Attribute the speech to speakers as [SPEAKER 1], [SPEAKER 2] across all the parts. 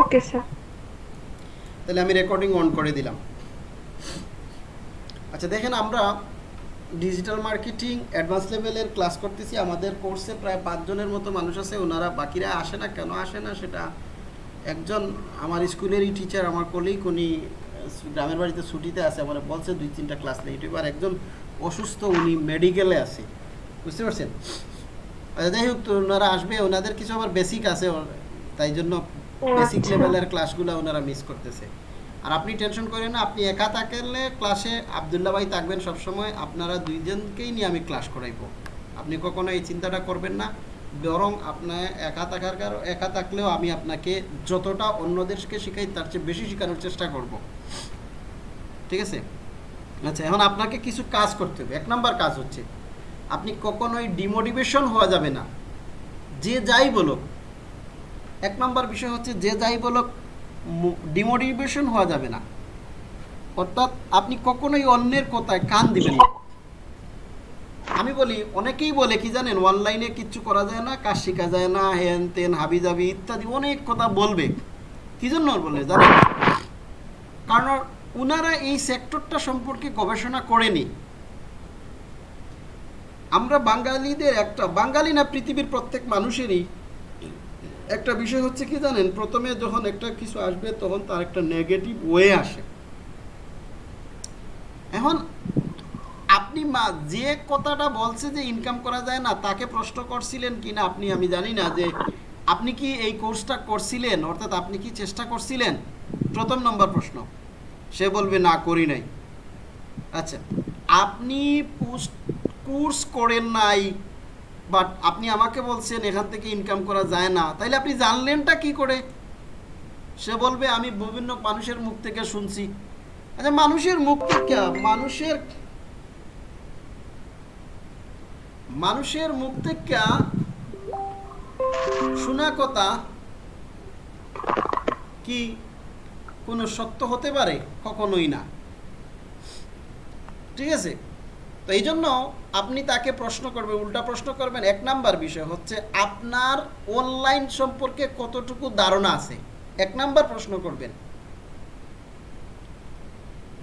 [SPEAKER 1] Okay sir
[SPEAKER 2] তাহলে আমি recording on করে দিলাম। আচ্ছা দেখেন আমরা ডিজিটাল মার্কেটিং অ্যাডভান্স লেভেলের ক্লাস করতেছি। আমাদের কোর্সে প্রায় পাঁচজনের মতো মানুষ আছে ওনারা বাকিরা আসে না কেন আসে না সেটা একজন আমার স্কুলেরই টিচার আমার কলিগ উনি গ্রামের বাড়িতে ছুটিতে আছে আমার বলছে দুই তিনটা ক্লাস নেই। আর একজন অসুস্থ উনি মেডিকেলে আছে। বুঝতে পারছেন? আচ্ছা, যাই হোক ওনারা আসবে ওনাদের কিছু আবার বেসিক আছে তাই জন্য বেসিক। লেভেলের ক্লাসগুলো ওনারা মিস করতেছে। আর আপনি টেনশন করেন না আপনি একা থাকলে ক্লাসে আবদুল্লা ভাই থাকবেন সবসময় আপনারা দুইজনকেই নিয়ে আমি ক্লাস করাইবো। আপনি কখনো এই চিন্তাটা করবেন না বরং আপনার একা থাকার কারণ একা থাকলেও আমি আপনাকে যতটা অন্যদেরকে শেখাই তার চেয়ে বেশি শেখানোর চেষ্টা করব। ঠিক আছে? আচ্ছা এখন আপনাকে কিছু কাজ করতে হবে। এক নাম্বার কাজ হচ্ছে আপনি কখনোই ডিমোটিভেশন হওয়া যাবে না। যে যাই বলুক এক নম্বর বিষয় হচ্ছে, যে যাই বলুক ডিমোটিভেশন হওয়া যাবে না। অর্থাৎ আপনি কখনোই অন্যের কথায় কান দিবেন না। আমি বলি, অনেকেই বলে, কি জানেন অনলাইনে কিচ্ছু করা যায় না, কাজ শেখা যায় না, হেন তেন, হাবি জাবি ইত্যাদি অনেক কথা বলবে। কি জন্য বলে, জানেন? কারণ ওনারা এই সেক্টরটা সম্পর্কে গবেষণা করেনি। আমরা বাঙালিদের একটা, বাঙালি না, পৃথিবীর প্রত্যেক মানুষেরই একটা বিষয় হচ্ছে কি জানেন? প্রথমে যখন একটা কিছু আসবে, তখন তার একটা নেগেটিভ ওয়ে আসে। এখন আপনি মা, যে কথাটা বলছে যে ইনকাম করা যায় না, তাকে প্রশ্ন করছিলেন কি না আপনি, আমি জানি না যে আপনি কি এই কোর্সটা করছিলেন? অর্থাৎ আপনি কি চেষ্টা করছিলেন? প্রথম নম্বর প্রশ্ন। সে বলবে, না, করি নাই। আচ্ছা আপনি কোর্স করেন নাই বাট আপনি আমাকে বলছেন এখান থেকে ইনকাম করা যায় না। তাইলে আপনি জানলেনটা কি করে? সে বলবে, আমি বিভিন্ন মানুষের মুখ থেকে শুনছি। আচ্ছা মানুষের মুখ থেকে মানুষের মানুষের মুখ থেকে শোনা কথা কি কোনো সত্য হতে পারে? কখনোই না। ঠিক আছে? তো এই জন্য আপনি তাকে প্রশ্ন করবেন, উল্টা প্রশ্ন করবেন। এক নাম্বার বিষয় হচ্ছে, আপনার অনলাইন সম্পর্কে কতটুকু ধারণা আছে? এক নাম্বার প্রশ্ন করবেন।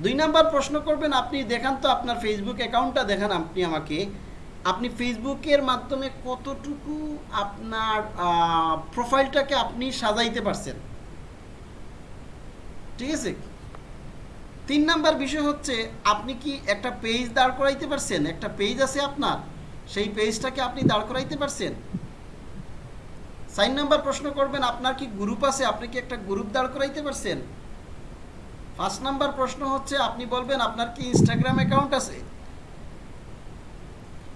[SPEAKER 2] দুই নাম্বার প্রশ্ন করবেন, আপনি দেখান তো আপনার ফেসবুক অ্যাকাউন্টটা দেখান আপনি আমাকে। আপনি ফেসবুকের মাধ্যমে কতটুকু আপনার প্রোফাইলটাকে আপনি সাজাইতে পারছেন? ঠিক আছে? তিন নাম্বার বিষয় হচ্ছে, আপনি কি একটা পেজ দাঁড় করাইতে পারছেন? একটা পেজ আছে আপনার, সেই পেজটাকে আপনি দাঁড় করাইতে পারছেন? সাইন নাম্বার প্রশ্ন করবেন, আপনার কি গ্রুপ আছে? আপনি কি একটা গ্রুপ দাঁড় করাইতে পারছেন? ফার্স্ট নাম্বার প্রশ্ন হচ্ছে, আপনি বলবেন, আপনার কি ইনস্টাগ্রাম অ্যাকাউন্ট আছে?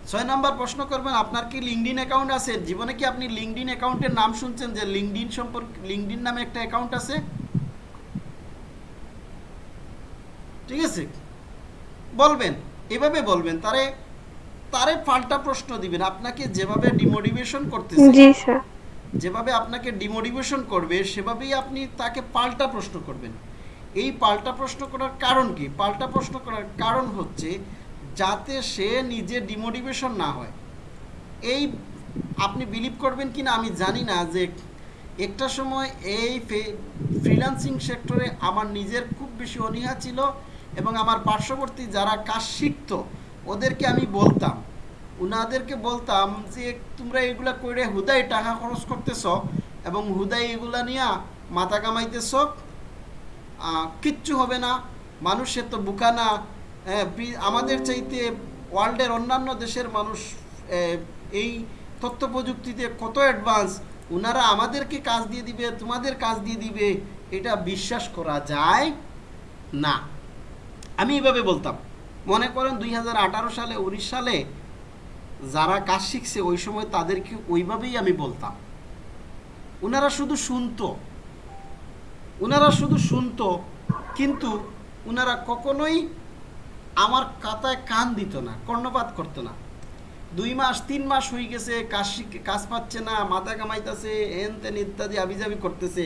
[SPEAKER 2] ছয় নাম্বার প্রশ্ন করবেন, আপনার কি লিঙ্কডিন অ্যাকাউন্ট আছে? জীবনে কি আপনি লিঙ্কডিন অ্যাকাউন্টের নাম শুনছেন? যে লিঙ্কডিন সম্পর্কে লিঙ্কডিন নামে একটা অ্যাকাউন্ট আছে? ঠিক আছে? বলবেন এভাবে বলবেন তারে তারে পাল্টা প্রশ্ন দিবেন। আপনাকে যেভাবে ডিমোটিভেশন করতেছে
[SPEAKER 1] জি স্যার।
[SPEAKER 2] যেভাবে আপনাকে ডিমোটিভেশন করবে সেভাবেই আপনি তাকে পাল্টা প্রশ্ন করবেন। এই পাল্টা প্রশ্ন করার কারণ কি? পাল্টা প্রশ্ন করার কারণ হচ্ছে যাতে সে নিজে ডিমোটিভেশন না হয়। এই আপনি বিলিভ করবেন কি না আমি জানি না যে একটা সময় এই ফ্রিল্যান্সিং সেক্টরে আমার নিজের খুব বেশি অনীহা ছিল। এবং আমার পার্শ্ববর্তী যারা কাজ শিখতো, ওদেরকে আমি বলতাম। উনাদেরকে বলতাম যে, তোমরা এগুলা করে হুদাই টাকা খরচ করতেছ এবং হুদাই এগুলা নিয়ে মাথা কামাইতেছ। কিচ্ছু হবে না। মানুষের তো বুকা না। আমাদের চাইতে ওয়ার্ল্ডের অন্যান্য দেশের মানুষ এই তথ্য প্রযুক্তিতে কত অ্যাডভান্স। ওনারা আমাদেরকে কাজ দিয়ে দিবে, তোমাদের কাজ দিয়ে দিবে। এটা বিশ্বাস করা যায় না। আমি এইভাবে বলতাম। মনে করেন দুই হাজার আঠারো সালে, উনিশ সালে যারা কাজ শিখছে, ওই সময় তাদেরকে ওইভাবেই আমি বলতাম। ওনারা শুধু শুনতো। ওনারা শুধু শুনতো, কিন্তু ওনারা কখনোই আমার কাতায় কান দিত না, কর্ণপাত করতো না। দুই মাস, তিন মাস হয়ে গেছে, কাজ কাজ পাচ্ছে না, মাথা কামাইতেছে হেন তেন ইত্যাদি, আবিজাবি করতেছে।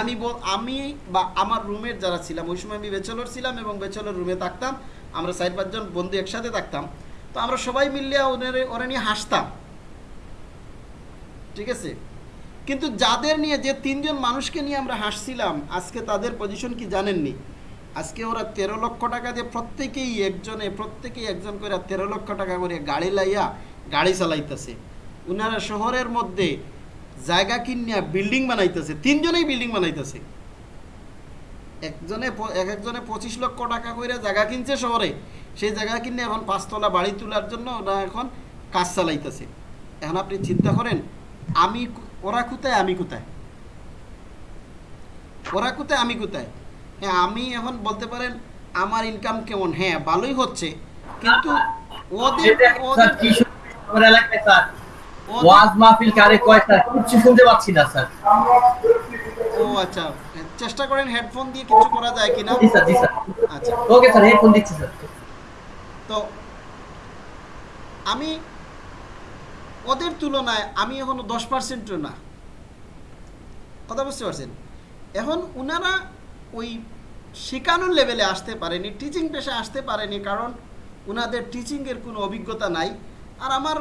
[SPEAKER 2] আমি আমি বা আমার রুমের যারা ছিলাম, ওই সময় আমি বেচলর ছিলাম এবং বেচলর রুমে থাকতাম। আমরা চার পাঁচজন বন্ধু একসাথে থাকতাম। তো আমরা সবাই মিললে ওদের, ওরা নিয়ে হাসতাম। ঠিক আছে? কিন্তু যাদের নিয়ে, যে তিনজন মানুষকে নিয়ে আমরা হাসছিলাম, আজকে তাদের পজিশন কি জানেননি? আজকে ওরা তেরো লক্ষ টাকা দিয়ে প্রত্যেকেই একজনে, প্রত্যেকেই একজন করে তেরো লক্ষ টাকা করে গাড়ি লাইয়া গাড়ি চালাইতেছে। ওনারা শহরের মধ্যে জায়গা কিনিয়া বিল্ডিং বানাইতেছে তিনজনেই বিল্ডিং বানাইতেছে। একজনে এক একজনে পঁচিশ লক্ষ টাকা করে জায়গা কিনছে শহরে সেই জায়গা কিনে এখন পাঁচতলা বাড়ি তোলার জন্য ওরা এখন কাজ চালাইতেছে। এখন আপনি চিন্তা করেন আমি ওরা কোথায় আমি কোথায়? ওরা কোথায় আমি কোথায়? হ্যাঁ আমি এখন বলতে পারেন আমার ইনকাম কেমন? হ্যাঁ ভালোই হচ্ছে কিন্তু ওদের ওদের
[SPEAKER 1] ওয়াজ মাহফিল কারে কয় স্যার কিছু শুনতে পাচ্ছি না স্যার।
[SPEAKER 2] ও আচ্ছা। চেষ্টা করেন হেডফোন দিয়ে কিছু করা যায় কিনা?
[SPEAKER 1] জি স্যার জি স্যার।
[SPEAKER 2] আচ্ছা।
[SPEAKER 1] ওকে স্যার হেডফোন দিচ্ছি স্যার।
[SPEAKER 2] তো আমি ওদের তুলনায় আমি এখনও দশ পার্সেন্টও না। কথা বুঝতে পারছেন? এখন উনারা ওই শেখানোর লেভেলে আসতে পারেনি টিচিং পেশে আসতে পারেনি কারণ উনাদের টিচিংয়ের কোনো অভিজ্ঞতা নাই। আর আমার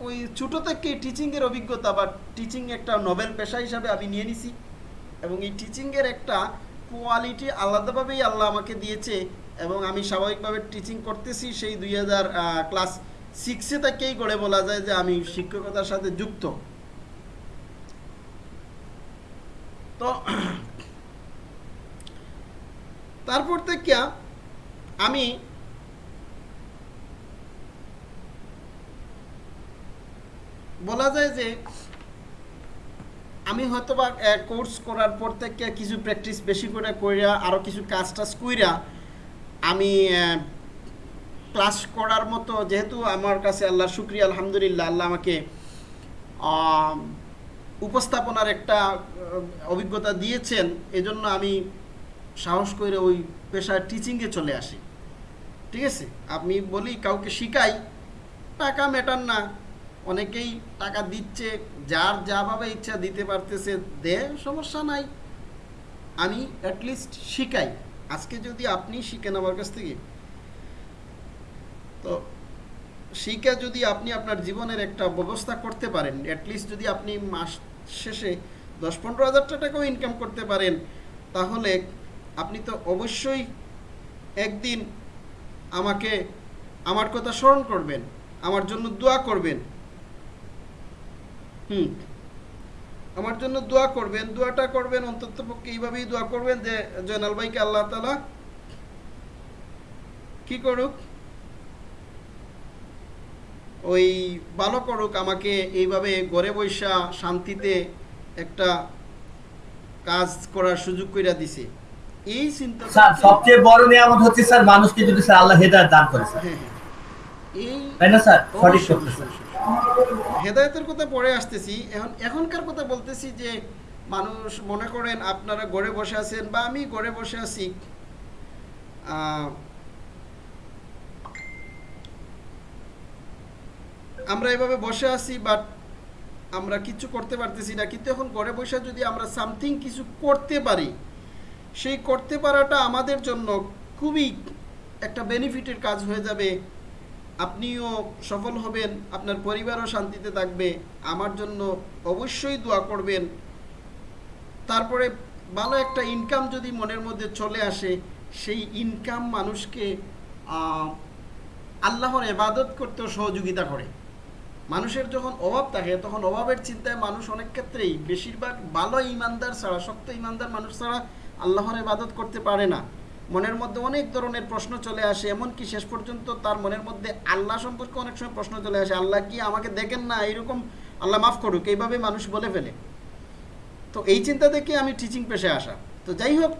[SPEAKER 2] ওই ছোটো থেকেই টিচিংয়ের অভিজ্ঞতা বা টিচিং একটা নোবেল পেশা হিসাবে আমি নিয়ে নিছি। এবং এই টিচিংয়ের একটা কোয়ালিটি আলাদাভাবেই আল্লাহ আমাকে দিয়েছে এবং আমি স্বাভাবিকভাবে টিচিং করতেছি সেই দুই হাজার ক্লাস সিক্সে থেকেই গড়ে বলা যায় যে আমি শিক্ষকতার সাথে যুক্ত। তো তারপর থেকে আমি বলা যায় যে আমি হয়তো বা কোর্স করার পর থেকে কিছু প্র্যাকটিস বেশি করে কইরা আরও কিছু কাজ টাজ কইরা আমি ক্লাস করার মতো যেহেতু আমার কাছে আল্লাহ শুক্রিয়া, আলহামদুলিল্লাহ, আল্লাহ আমাকে উপস্থাপনার একটা অভিজ্ঞতা দিয়েছেন, এজন্য আমি সাহস করে ওই পেশায় টিচিংয়ে চলে আসি। ঠিক আছে? আমি বলি কাউকে শিখাই টাকা মেটান না। অনেকেই টাকা দিচ্ছে, যার যাভাবে ইচ্ছা দিতে পারতেছে, দে, সমস্যা নাই। আমি অ্যাটলিস্ট শিখাই। আজকে যদি আপনি শিখেন আমার কাছ থেকে, তো শিখে যদি আপনি আপনার জীবনের একটা ব্যবস্থা করতে পারেন অ্যাটলিস্ট যদি আপনি মাস শেষে দশ পনেরো হাজার টাকাও ইনকাম করতে পারেন, তাহলে আপনি তো অবশ্যই একদিন আমাকে, আমার কথা স্মরণ করবেন, আমার জন্য দোয়া করবেন। হুম। আমার জন্য দোয়া করবেন দোয়াটা করবেন অন্তত পক্ষে এইভাবেই দোয়া করবেন যে জয়নাল ভাইকে আল্লাহ তালা কি করুক? ওই ভালো করুক আমাকে এইভাবে ঘরে বৈশা শান্তিতে একটা কাজ করার সুযোগ কইরা দিছে। এই চিন্তা
[SPEAKER 1] স্যার সবচেয়ে বড় নিয়ামত হচ্ছে স্যার মানুষকে যদি স্যার আল্লাহ হেদায়েত দান করে স্যার।
[SPEAKER 2] হ্যাঁ, হ্যাঁ। এই
[SPEAKER 1] তাই না স্যার? সঠিক সত্য স্যার।
[SPEAKER 2] হেদায়েতের কথা পরে আসতেছি। এখন এখনকার কথা বলতেছি যে মানুষ মনে করেন আপনারা ঘরে বসে আছেন বা আমি ঘরে বসে আছি আমরা এভাবে বসে আছি বাট আমরা কিছু করতে পারতেছি না। কিন্তু এখন ঘরে বসে যদি আমরা সামথিং কিছু করতে পারি, সেই করতে পারাটা আমাদের জন্য খুবই একটা বেনিফিটের কাজ হয়ে যাবে। আপনিও সফল হবেন, আপনার পরিবারও শান্তিতে থাকবে, আমার জন্য অবশ্যই দোয়া করবেন। তারপরে ভালো একটা ইনকাম যদি মনের মধ্যে চলে আসে, সেই ইনকাম মানুষকে আল্লাহর এবাদত করতেও সহযোগিতা করে। মানুষের যখন অভাব থাকে, তখন অভাবের চিন্তায় মানুষ অনেক ক্ষেত্রেই বেশিরভাগ ভালো ইমানদার ছাড়া, শক্ত ইমানদার মানুষ ছাড়া আল্লাহর ইবাদত করতে পারে না। মনের মধ্যে অনেক ধরনের প্রশ্ন চলে আসে, এমনকি শেষ পর্যন্ত তার মনের মধ্যে আল্লাহ সম্পর্কে অনেক সময় প্রশ্ন চলে আসে, আল্লাহ কি আমাকে দেখেন না? এরকম আল্লাহ মাফ করুক, এইভাবে মানুষ বলে ফেলে। তো এই চিন্তা থেকে আমি টিচিং পেশে আসা। তো যাই হোক,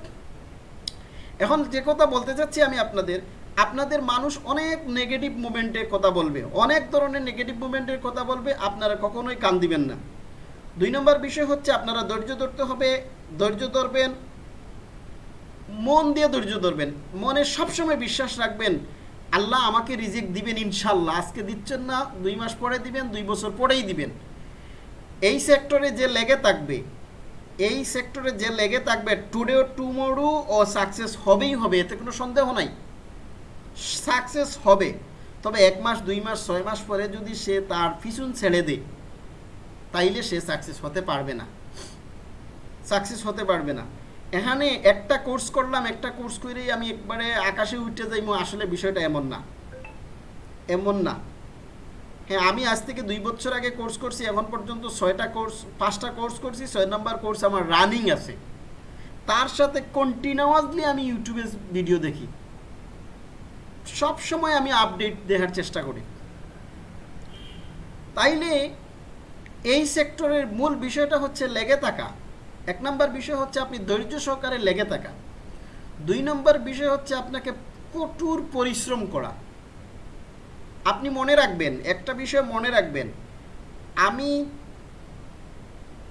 [SPEAKER 2] এখন যে কথা বলতে চাচ্ছি আমি আপনাদের আপনাদের মানুষ অনেক নেগেটিভ মুভমেন্টের কথা বলবে, অনেক ধরনের নেগেটিভ মুভমেন্টের কথা বলবে, আপনারা কখনোই কান দিবেন না। দুই নম্বর বিষয় হচ্ছে আপনারা ধৈর্য ধরতে হবে, ধৈর্য ধরবেন মন দিয়ে ধৈর্য ধরবেন, মনে সবসময় বিশ্বাস রাখবেন, আল্লাহ আমাকে রিজেক্ট দিবেন ইনশাল্লাহ। আজকে দিচ্ছেন না, দুই মাস পরে দিবেন, দুই বছর পরেই দিবেন। এই সেক্টরে যে লেগে থাকবে, এই সেক্টরে যে লেগে থাকবে টুডে টুমোরো ও সাকসেস হবেই হবে, এতে কোনো সন্দেহ নাই। সাকসেস হবে, তবে এক মাস, দুই মাস, ছয় মাস পরে যদি সে তার পিছন ছেড়ে দেয়, তাইলে সে সাকসেস হতে পারবে না। সাকসেস হতে পারবে না। এখানে একটা কোর্স করলাম, একটা কোর্স করেই আমি একবারে আকাশে উঠে যাইমো আসলে বিষয়টা এমন না। এমন না। হ্যাঁ আমি আজ থেকে দুই বছর আগে কোর্স করছি, এখন পর্যন্ত ছয়টা কোর্স, পাঁচটা কোর্স করছি, ছয় নম্বর কোর্স আমার রানিং আছে। তার সাথে কন্টিনিউয়াসলি আমি ইউটিউবে ভিডিও দেখি। সব সময় আমি আপডেট দেখার চেষ্টা করি। তাইলে এই সেক্টরের মূল বিষয়টা হচ্ছে লেগে থাকা। এক নম্বর বিষয় হচ্ছে আপনি ধৈর্য সহকারে লেগে থাকা। দুই নম্বর বিষয় হচ্ছে আপনাকে কঠোর পরিশ্রম করা। আপনি মনে রাখবেন, একটা বিষয় মনে রাখবেন, আমি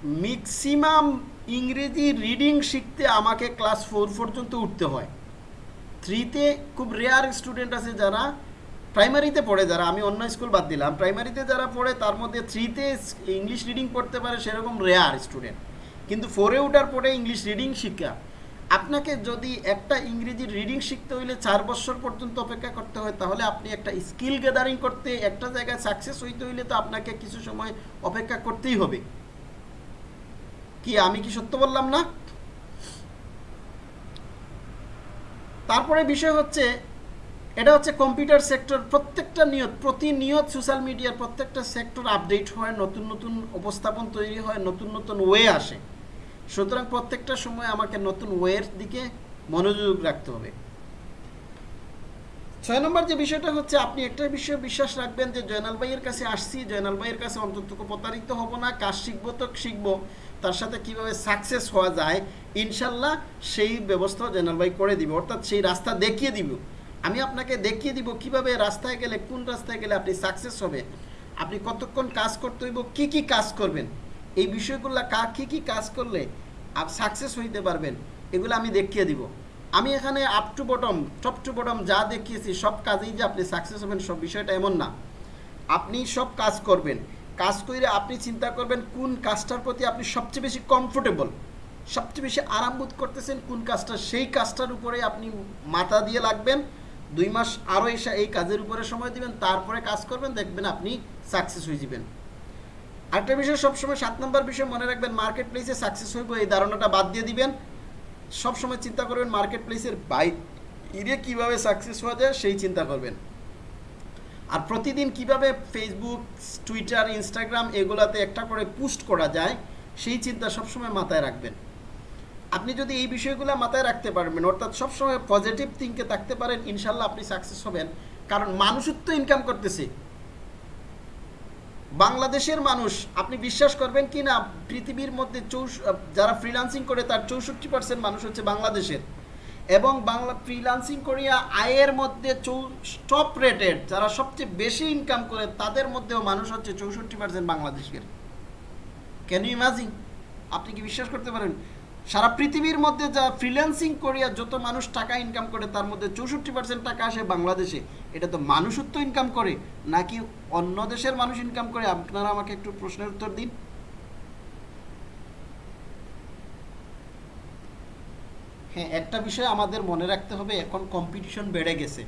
[SPEAKER 2] ম্যাক্সিমাম ইংরেজি রিডিং শিখতে আমাকে ক্লাস ফোর পর্যন্ত উঠতে হয়। থ্রিতে খুব রেয়ার স্টুডেন্ট আছে যারা প্রাইমারিতে পড়ে, যারা আমি অন্য স্কুল বাদ দিলাম। প্রাইমারিতে যারা পড়ে, তার মধ্যে থ্রিতে ইংলিশ রিডিং পড়তে পারে, সেরকম রেয়ার স্টুডেন্ট কিন্তু ফোরে ওঠার পরে ইংলিশ রিডিং শিক্ষা। আপনাকে যদি একটা ইংরেজি রিডিং শিখতে হইলে চার বছর পর্যন্ত অপেক্ষা করতে হয়, তাহলে আপনি একটা স্কিল গ্যাদারিং করতে, একটা জায়গায় সাকসেস হইতে হইলে তো আপনাকে কিছু সময় অপেক্ষা করতেই হবে। কি আমি কি সত্য বললাম না? তারপরে বিষয় হচ্ছে, এটা হচ্ছে কম্পিউটার সেক্টর প্রত্যেকটা নিয়ত, প্রতিনিয়ত সোশ্যাল মিডিয়ার প্রত্যেকটা সেক্টর আপডেট হয়, নতুন নতুন উপস্থাপন তৈরি হয়, নতুন নতুন ওয়ে আসে। সুতরাং প্রত্যেকটা সময় আমাকে নতুন ওয়ের দিকে মনোযোগ রাখতে হবে। ছয় নম্বর যে বিষয়টা হচ্ছে, আপনি একটা বিষয়ে বিশ্বাস রাখবেন যে, জয়নাল ভাইয়ের কাছে আসছি, জয়নাল ভাইয়ের কাছে অন্তত প্রতারিত হব না, কাজ শিখব তো শিখব, তার সাথে কীভাবে সাকসেস হওয়া যায়, ইনশাল্লাহ সেই ব্যবস্থা জয়নাল ভাই করে দিবে, অর্থাৎ সেই রাস্তা দেখিয়ে দিব। আমি আপনাকে দেখিয়ে দিব কীভাবে রাস্তায় গেলে, কোন রাস্তায় গেলে আপনি সাকসেস হবে, আপনি কতক্ষণ কাজ করতে হইব, কি কি কাজ করবেন। এই বিষয়গুলো কা, কী কী কাজ করলে আপ সাকসেস হইতে পারবেন, এগুলো আমি দেখিয়ে দিব। আমি এখানে up to bottom top to bottom যা দেখিয়েছি, সব কাজেই যে আপনি সাকসেস হবেন, সব বিষয়টা এমন না। আপনি সব কাজ করবেন। কাজ করে আপনি চিন্তা করবেন কোন কাজটার প্রতি আপনি সবচেয়ে বেশি কমফোর্টেবল সবচেয়ে বেশি আরাম বোধ করতেছেন, কোন কাজটা, সেই কাজটার উপরে আপনি মাথা দিয়ে লাগবেন। দুই মাস আরও এসে এই কাজের উপরে সময় দিবেন, তারপরে কাজ করবেন, দেখবেন আপনি সাকসেস হয়ে যাবেন। আরেকটা বিষয়, সবসময় সাত নম্বর বিষয় মনে রাখবেন মার্কেট প্লেসে সাকসেস হইব, এই ধারণাটা বাদ দিয়ে দিবেন। সবসময় চিন্তা করবেন মার্কেট প্লেসের বাইরে কীভাবে সাকসেস হওয়া যায়, সেই চিন্তা করবেন। আর প্রতিদিন কীভাবে ফেসবুক টুইটার ইনস্টাগ্রাম এগুলাতে একটা করে পোস্ট করা যায়, সেই চিন্তা সবসময় মাথায় রাখবেন। আপনি যদি এই বিষয়গুলো মাথায় রাখতে পারবেন, অর্থাৎ সবসময় পজিটিভ থিঙ্কে থাকতে পারেন, ইনশাল্লাহ আপনি সাকসেস হবেন। কারণ মানুষের তো ইনকাম করতেছে। বাংলাদেশের মানুষ, আপনি বিশ্বাস করবেন কি না, পৃথিবীর মধ্যে যারা ফ্রিলান্সিং করে তার চৌষট্টি পার্সেন্ট মানুষ হচ্ছে বাংলাদেশের। এবং বাংলা ফ্রিলান্সিং করিয়া আয়ের মধ্যে টপ রেটেড যারা সবচেয়ে বেশি ইনকাম করে, তাদের মধ্যেও মানুষ হচ্ছে চৌষট্টি পার্সেন্ট বাংলাদেশের। ক্যান ইউ ইমাজিন আপনি কি বিশ্বাস করতে পারেন? সারা পৃথিবীর মধ্যে যা ফ্রিল্যান্সিং করিয়া যত মানুষ টাকা ইনকাম করে, তার মধ্যে চৌষট্টি পার্সেন্ট টাকা আসে বাংলাদেশে। এটা তো মানুষত্ব ইনকাম করে, নাকি অন্য দেশের মানুষ ইনকাম করে? আপনারা আমাকে একটু প্রশ্নের উত্তর দিন। হ্যাঁ একটা বিষয় আমাদের মনে রাখতে হবে, এখন কম্পিটিশন বেড়ে গেছে।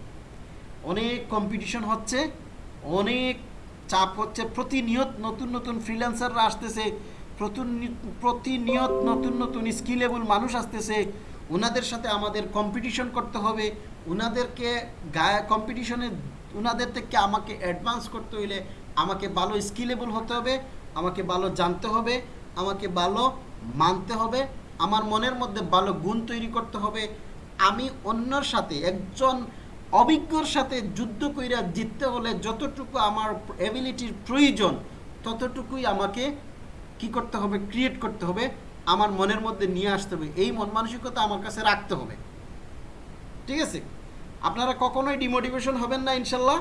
[SPEAKER 2] অনেক কম্পিটিশন হচ্ছে, অনেক চাপ হচ্ছে, প্রতিনিয়ত নতুন নতুন ফ্রিল্যান্সাররা আসতেছে প্রতিনিয়ত নতুন নতুন স্কিলেবল মানুষ আসতেছে। ওনাদের সাথে আমাদের কম্পিটিশন করতে হবে। ওনাদেরকে গায়ে কম্পিটিশনে ওনাদের থেকে আমাকে অ্যাডভান্স করতে হইলে আমাকে ভালো স্কিলেবল হতে হবে, আমাকে ভালো জানতে হবে, আমাকে ভালো মানতে হবে, আমার মনের মধ্যে ভালো গুণ তৈরি করতে হবে। আমি অন্যর সাথে, একজন অভিজ্ঞর সাথে যুদ্ধ কইরা জিততে হলে যতটুকু আমার এবিলিটির প্রয়োজন, ততটুকুই আমাকে কি করতে হবে ক্রিয়েট করতে হবে, আমার মনের মধ্যে নিয়ে আসতে হবে। এই মন মানসিকতা আমার কাছে রাখতে হবে। ঠিক আছে? আপনারা কখনোই ডিমোটিভেশন হবেন না, ইনশাল্লাহ।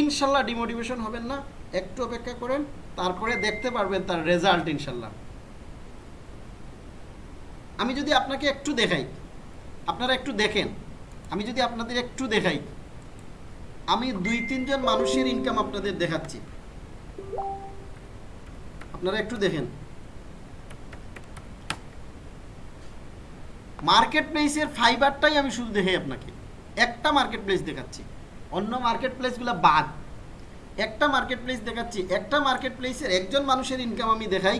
[SPEAKER 2] ইনশাল্লাহ ডিমোটিভেশন হবেন না। একটু অপেক্ষা করেন, তারপরে দেখতে পারবেন তার রেজাল্ট ইনশাল্লাহ। আমি যদি আপনাকে একটু দেখাই, আপনারা একটু দেখেন। আমি যদি আপনাদের একটু দেখাই। আমি দুই তিনজন মানুষের ইনকাম আপনাদের দেখাচ্ছি। আপনারা একটু দেখেন। মার্কেট প্লেসের ফাইবারটাই আমি শুধু দেখে আপনাকে। একটা মার্কেট প্লেস দেখাচ্ছি। অন্য মার্কেট প্লেসগুলো বাদ। একটা মার্কেট প্লেস দেখাচ্ছি। একটা মার্কেট প্লেসের একজন মানুষের ইনকাম আমি দেখাই।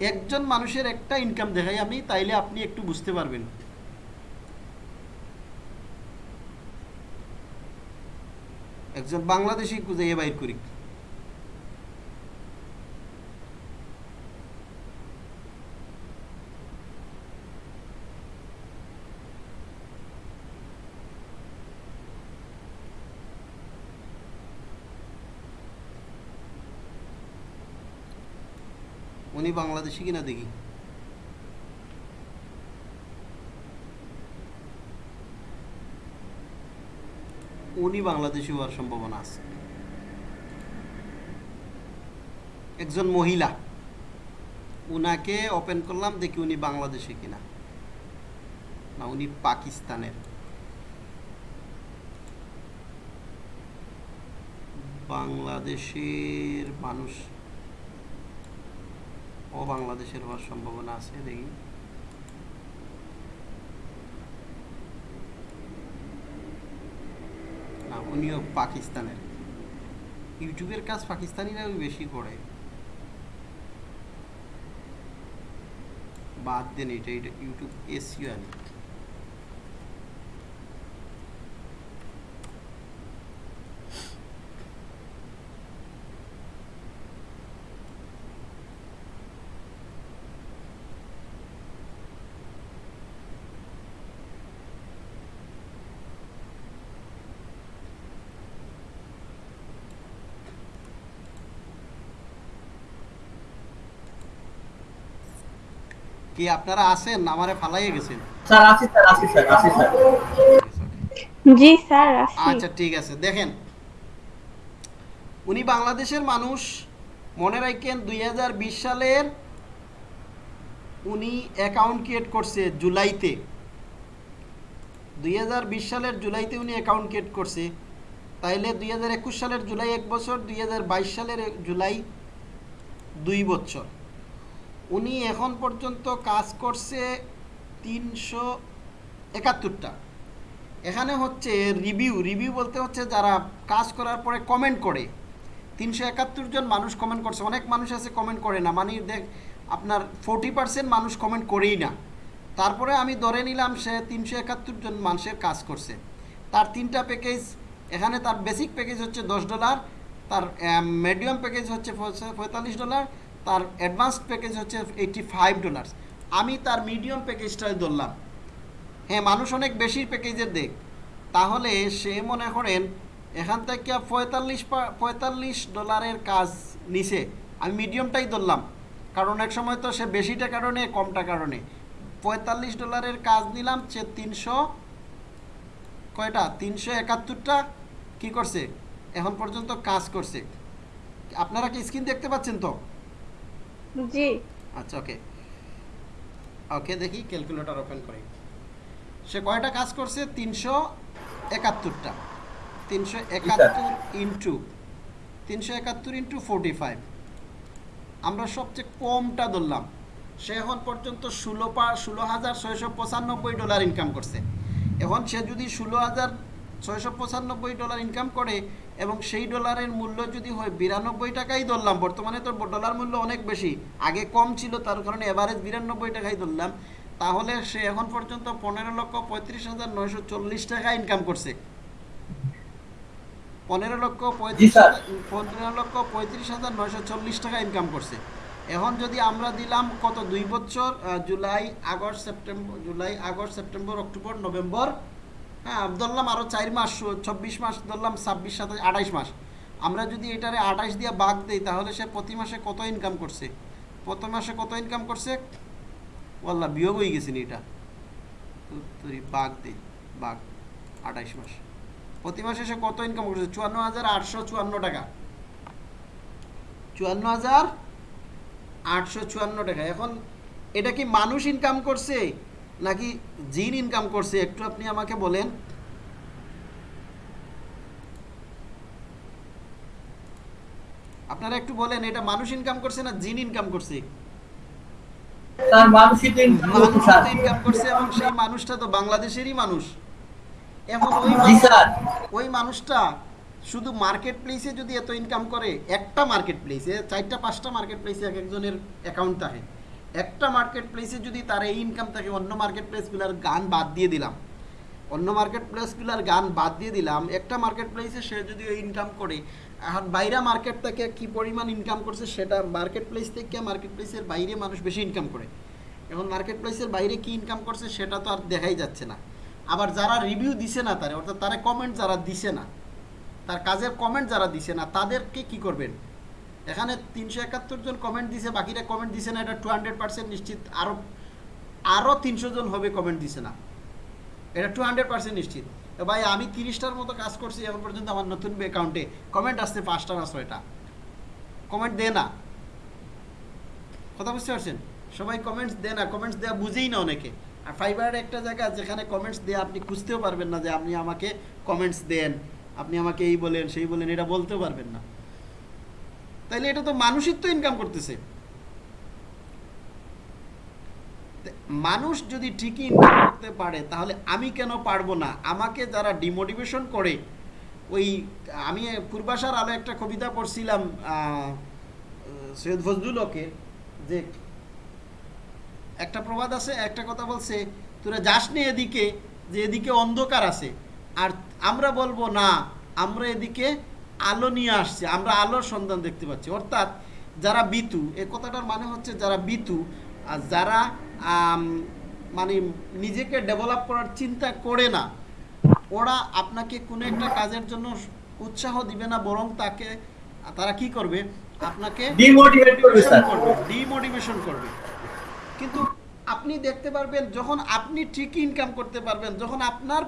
[SPEAKER 2] একজন মানুষের একটা ইনকাম দেখাই আমি, তাইলে আপনি একটু বুঝতে পারবেন। একজন বাংলাদেশি খুঁজে বাইর করি। উনি বাংলাদেশি কিনা দেখি। উনি বাংলাদেশি হওয়ার সম্ভাবনা আছে। একজন মহিলা। উনাকে ওপেন করলাম, দেখি উনি বাংলাদেশি কিনা। না, উনি পাকিস্তানের। বাংলাদেশের মানুষ ও বাংলাদেশের হওয়ার সম্ভাবনা আছে, দেখি। না, উনিও পাকিস্তানের। ইউটিউবের কাজ পাকিস্তানিরা বেশি করে। বাদ দেন এটা এটা ইউটিউব এসিও আনি কি আপনারা আছেন? আমারে ফালাইয়ে গেছেন।
[SPEAKER 1] স্যার আসি স্যার আসি স্যার আসি স্যার।
[SPEAKER 3] জি স্যার আসি
[SPEAKER 2] আচ্ছা ঠিক আছে। দেখেন উনি বাংলাদেশের মানুষ। মনে রাখেন দুই সালের উনি অ্যাকাউন্ট ক্রিয়েট করছে জুলাইতে। দুই হাজার বিশ সালের জুলাইতে উনি অ্যাকাউন্ট ক্রিয়েট করছে। তাইলে দুই হাজার একুশ সালের জুলাই এক বছর দুই হাজার বাইশ সালের জুলাই দুই বছর। উনি এখন পর্যন্ত কাজ করছে তিনশো একাত্তরটা। এখানে হচ্ছে রিভিউ রিভিউ বলতে হচ্ছে যারা কাজ করার পরে কমেন্ট করে। তিনশো একাত্তর জন মানুষ কমেন্ট করছে। অনেক মানুষ আছে কমেন্ট করে না। মানে দেখ, আপনার ফোর্টি পার্সেন্ট মানুষ কমেন্ট করেই না। তারপরে আমি ধরে নিলাম সে তিনশো একাত্তর জন মানুষের কাজ করছে। তার তিনটা প্যাকেজ এখানে তার বেসিক প্যাকেজ হচ্ছে দশ ডলার তার মিডিয়াম প্যাকেজ হচ্ছে পঁয়তাল্লিশ ডলার তার অ্যাডভান্স প্যাকেজ হচ্ছে এইটি ফাইভ ডলার আমি তার মিডিয়াম প্যাকেজটাই ধরলাম। হ্যাঁ মানুষ অনেক বেশি প্যাকেজের দেখ। তাহলে সে মনে করেন, এখান থেকে পঁয়তাল্লিশ পঁয়তাল্লিশ ডলারের কাজ নিছে। আমি মিডিয়ামটাই ধরলাম। কারণ এক সময় তো সে বেশিটা কারণে, কমটা কারণে। পঁয়তাল্লিশ ডলারের কাজ নিলাম, সে তিনশো, কয়টা? তিনশো একাত্তরটা কী করছে? এখন পর্যন্ত কাজ করছে। আপনারা কি স্ক্রিন দেখতে পাচ্ছেন তো?
[SPEAKER 3] জি।
[SPEAKER 2] আচ্ছা ওকে ওকে দেখি ক্যালকুলেটর ওপেন করি। সে কয়টা কাজ করছে? তিনশো একাত্তরটা। তিনশো একাত্তর ইন্টু তিনশো একাত্তর ইন্টু ফোরটি ফাইভ আমরা সবচেয়ে কমটা ধরলাম। সে এখন পর্যন্ত ষোলো পা ষোলো হাজার ছয়শো পঁচানব্বই ডলার ইনকাম করছে। এখন সে যদি ষোলো হাজার ছয়শো পঁচানব্বই ডলার ইনকাম করে এবং সেই ডলারের মূল্য যদি হয় বিরানব্বই টাকাই ধরলাম। বর্তমানে তো ডলার মূল্য অনেক বেশি। আগে কম ছিল তার কারণে এভারেজ বিরানব্বই টাকাই ধরলাম। তাহলে সে এখন পর্যন্ত পনেরো লক্ষ পঁয়ত্রিশ হাজার নয়শো চল্লিশ টাকা ইনকাম করছে। পনেরো লক্ষ পঁয়ত্রিশ পনেরো লক্ষ পঁয়ত্রিশ হাজার নয়শো চল্লিশ টাকা ইনকাম করছে। এখন যদি আমরা দিলাম কত? দুই বছর July August September July August September October November. হ্যাঁ ধরলাম আরও চার মাস, চব্বিশ মাস, ধরলাম ছাব্বিশ, সাতাশ আঠাইশ মাস। আমরা যদি এটারে আঠাইশ দিয়ে বাঘ দিই, তাহলে সে প্রতি মাসে কত ইনকাম করছে? প্রতি মাসে কত ইনকাম করছে? ওয়াল্লা বিয়োগ হয়ে গেছে নি এটা। তুই বাঘ দিই বাঘ আঠাইশ মাস। প্রতি মাসে সে কত ইনকাম করছে? চুয়ান্ন হাজার আটশো চুয়ান্ন টাকা। চুয়ান্ন হাজার আটশো চুয়ান্ন টাকা। এখন এটা কি মানুষ ইনকাম করছে? নাকি জিন ইনকাম করছে? একটু আপনি আমাকে বলেন। আপনারা একটু বলেন এটা মানুষ ইনকাম করছে না জিন ইনকাম করছে? ইনকাম এবং সেই মানুষটা তো বাংলাদেশেরই মানুষ। এখন ওই মানুষটা শুধু মার্কেট প্লেসে যদি এত ইনকাম করে একটা মার্কেট প্লেসে চারটা পাঁচটা মার্কেট প্লেসে এক একজনের অ্যাকাউন্ট থাকে। একটা মার্কেট প্লেসে যদি তার এই ইনকাম থাকে, অন্য মার্কেট প্লেসগুলোর গান বাদ দিয়ে দিলাম। অন্য মার্কেট প্লেসগুলোর গান বাদ দিয়ে দিলাম, একটা মার্কেট প্লেসে সে যদি ওই ইনকাম করে, এখন বাইরে মার্কেট থেকে কি পরিমাণ ইনকাম করছে সেটা মার্কেট প্লেস থেকে মার্কেট প্লেসের বাইরে মানুষ বেশি ইনকাম করে। এখন মার্কেট প্লেসের বাইরে কি ইনকাম করছে সেটা তো আর দেখাই যাচ্ছে না। আবার যারা রিভিউ দিছে না তারে, অর্থাৎ তারা কমেন্ট যারা দিছে না, তার কাজের কমেন্ট যারা দিছে না, তাদেরকে কি করবেন? এখানে তিনশো একাত্তর জন কমেন্ট দিছে, বাকিরা কমেন্ট দিছে না, এটা টু হান্ড্রেড নিশ্চিত। আরও আরও তিনশো জন হবে কমেন্ট দিছে না। এটা টু হান্ড্রেড পার্সেন্ট নিশ্চিত। ভাই, আমি তিরিশটার মতো কাজ করছি, এখন পর্যন্ত আমার নতুন অ্যাকাউন্টে কমেন্ট আসছে পাঁচটা না ছয়টা। কমেন্ট দে না। কথা বুঝতে পারছেন? সবাই কমেন্টস দেয় না কমেন্টস দেওয়া বুঝেই না অনেকে। আর ফাইবারের একটা জায়গা, যেখানে কমেন্টস দিয়ে আপনি খুঁজতেও পারবেন না যে আপনি আমাকে কমেন্টস দেন, আপনি আমাকে এই বলেন, সেই বলেন, এটা বলতেও পারবেন না। তাইলে এটা তো মানুষই তো ইনকাম করতেছে। মানুষ যদি ঠিকই ইনকাম করতে পারে, তাহলে আমি কেন পারব না? আমাকে যারা ডিমোটিভেশন করে, ওই আমি পূর্বাশার আলো একটা কবিতা পড়ছিলাম সৈয়দ ফজলুল হকের যে একটা প্রবাদ আছে, একটা কথা বলছে, তোরা যাস নে এদিকে, যে এদিকে অন্ধকার আছে, আর আমরা বলব না, আমরা এদিকে আলো নিয়ে আসছে আমরা আলোর সন্ধান দেখতে পাচ্ছি। অর্থাৎ যারা বিতু এ কথাটার মানে হচ্ছে যারা বিতু আর যারা মানে নিজেকে ডেভেলপ করার চিন্তা করে না ওরা আপনাকে কোনো একটা কাজের জন্য উৎসাহ দিবে না বরং তাকে তারা কি করবে? আপনাকে ডিমোটিভেশন করবে কিন্তু আপনি দেখতে পারবেন যখন আপনি ঠিকই ইনকাম করতে পারবেন যখন আপনার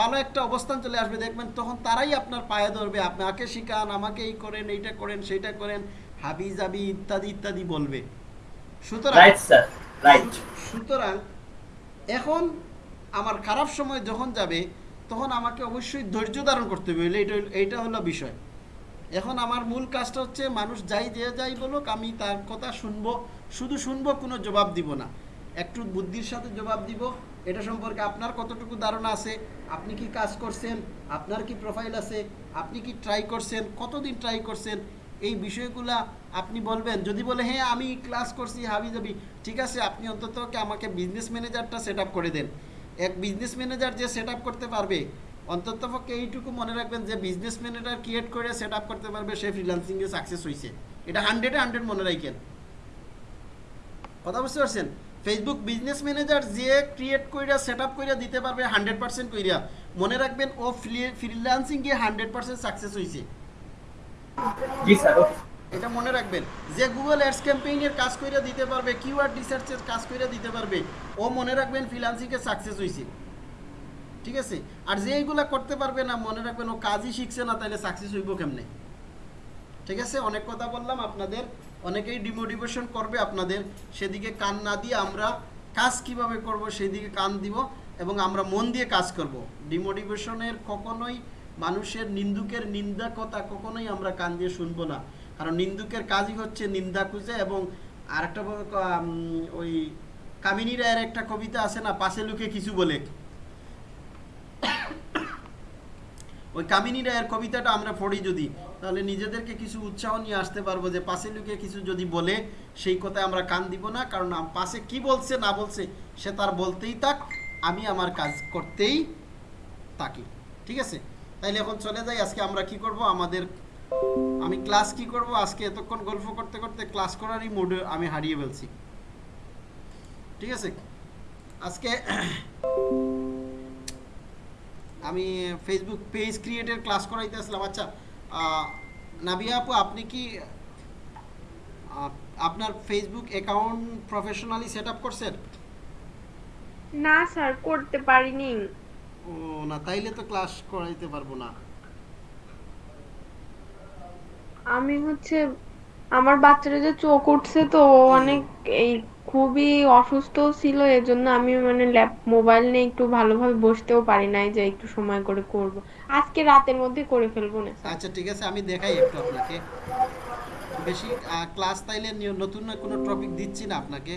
[SPEAKER 2] ভালো একটা অবস্থান চলে আসবে দেখবেন তখন তারাই আপনার পায়ে ধরবে। আপনাকে শিখান আমাকে এই করেন এইটা করেন সেইটা করেন হাবি জাবি ইত্যাদি ইত্যাদি বলবে। সুতরাং সুতরাং এখন আমার খারাপ সময় যখন যাবে তখন আমাকে অবশ্যই ধৈর্য ধারণ করতে হবে। এইটা এইটা হলো বিষয়। এখন আমার মূল কাজটা হচ্ছে মানুষ যাই যে যাই বলুক আমি তার কথা শুনব শুধু শুনব কোনো জবাব দিব না। একটু বুদ্ধির সাথে জবাব দিব এটা সম্পর্কে আপনার কতটুকু ধারণা আছে? আপনি কি কাজ করছেন? আপনার কি প্রোফাইল আছে? আপনি কি ট্রাই করছেন? কতদিন ট্রাই করছেন? এই বিষয়গুলা আপনি বলবেন। যদি বলে হ্যাঁ আমি ক্লাস করছি, হাবি যাবি ঠিক আছে, আপনি অন্তত আমাকে বিজনেস ম্যানেজারটা সেট করে দেন। এক বিজনেস ম্যানেজার যে সেট করতে পারবে, অন্তত পক্ষে এইটুকু মনে রাখবেন যে বিজনেস ম্যানেজার ক্রিয়েট করে সেট করতে পারবে, সে ফ্রিল্যান্সিংয়ে সাকসেস হয়েছে এটা হান্ড্রেডে হান্ড্রেড মনে রাখেন। কথা বুঝতে পারছেন? ফেসবুক বিজনেস ম্যানেজার যে ক্রিয়েট কইরা সেট আপ কইরা দিতে পারবে হান্ড্রেড পার্সেন্ট কইরা। মনে রাখবেন ও ফ্রিল্যান্সিং গিয়ে হান্ড্রেড পার্সেন্ট সাকসেস হয়েছে এটা মনে রাখবেন যে গুগল অ্যাডস ক্যাম্পেইনের কাজ কইরা দিতে পারবে কিওয়ার্ড রিসার্চের কাজ কইরা দিতে পারবে ও মনে রাখবেন ফ্রিল্যান্সিংয়ে সাকসেস হয়েছে ঠিক আছে? আর যে এইগুলা করতে পারবে না মনে রাখবেন ও কাজই শিখছে না তাহলে সাকসেস হইব কেমনে? ঠিক আছে? অনেক কথা বললাম আপনাদের। অনেকেই ডিমোটিভেশন করবে আপনাদের। সেদিকে কান না দিয়ে আমরা কাজ কীভাবে করব সেদিকে কান দিব এবং আমরা মন দিয়ে কাজ করব। ডিমোটিভেশনের কখনোই মানুষের নিন্দুকের নিন্দা কথা কখনোই আমরা কান দিয়ে শুনব না। কারণ নিন্দুকের কাজই হচ্ছে নিন্দা খুঁজে এবং আরেকটা ওই কামিনী রায়ের একটা কবিতা আছে না, পাশে লুকে কিছু বলে। ওই কামিনী রায়ের কবিতাটা আমরা পড়ি যদি, তাহলে নিজেদেরকে কিছু উৎসাহ নিয়ে আসতে পারব যে পাশে লুকে কিছু যদি বলে, সেই কথায় আমরা কান দিব না, কারণ পাশে কি বলছে, না বলছে, সে তার বলতেই থাক, আমি আমার কাজ করতেই থাকি। ঠিক আছে? তাইলে এখন চলে যাই, আজকে আমরা কি করব? আমাদের, আমি ক্লাস কি করব? আজকে এতক্ষণ গল্প করতে করতে ক্লাস করারই মুডে আমি হারিয়ে ফেলছি। ঠিক আছে? আজকে আমি ফেসবুক পেজ ক্রিয়েটের ক্লাস করাইতে আসলাম। আচ্ছা নাবিয়া আপু আপনি কি আপনার Facebook account professionally set up করছেন?
[SPEAKER 3] না স্যার করতে পারিনি।
[SPEAKER 2] ও না তাইলে তো ক্লাস করাইতে পারব না।
[SPEAKER 3] আমি হচ্ছে আমার বাচ্চারা যে চোখ উঠছে তো অনেক এই খুবই অসুস্থ ছিল এজন্য আমি মানে ল্যাপ মোবাইল নিয়ে একটু ভালোভাবে বসতেও পারি নাই যে একটু সময় করে করব। আজকে রাতের মধ্যে করে ফেলব না।
[SPEAKER 2] আচ্ছা ঠিক আছে আমি দেখাই একটু আপনাকে। বেশি ক্লাস তাইলে নতুন না কোনো টপিক দিচ্ছি না আপনাকে।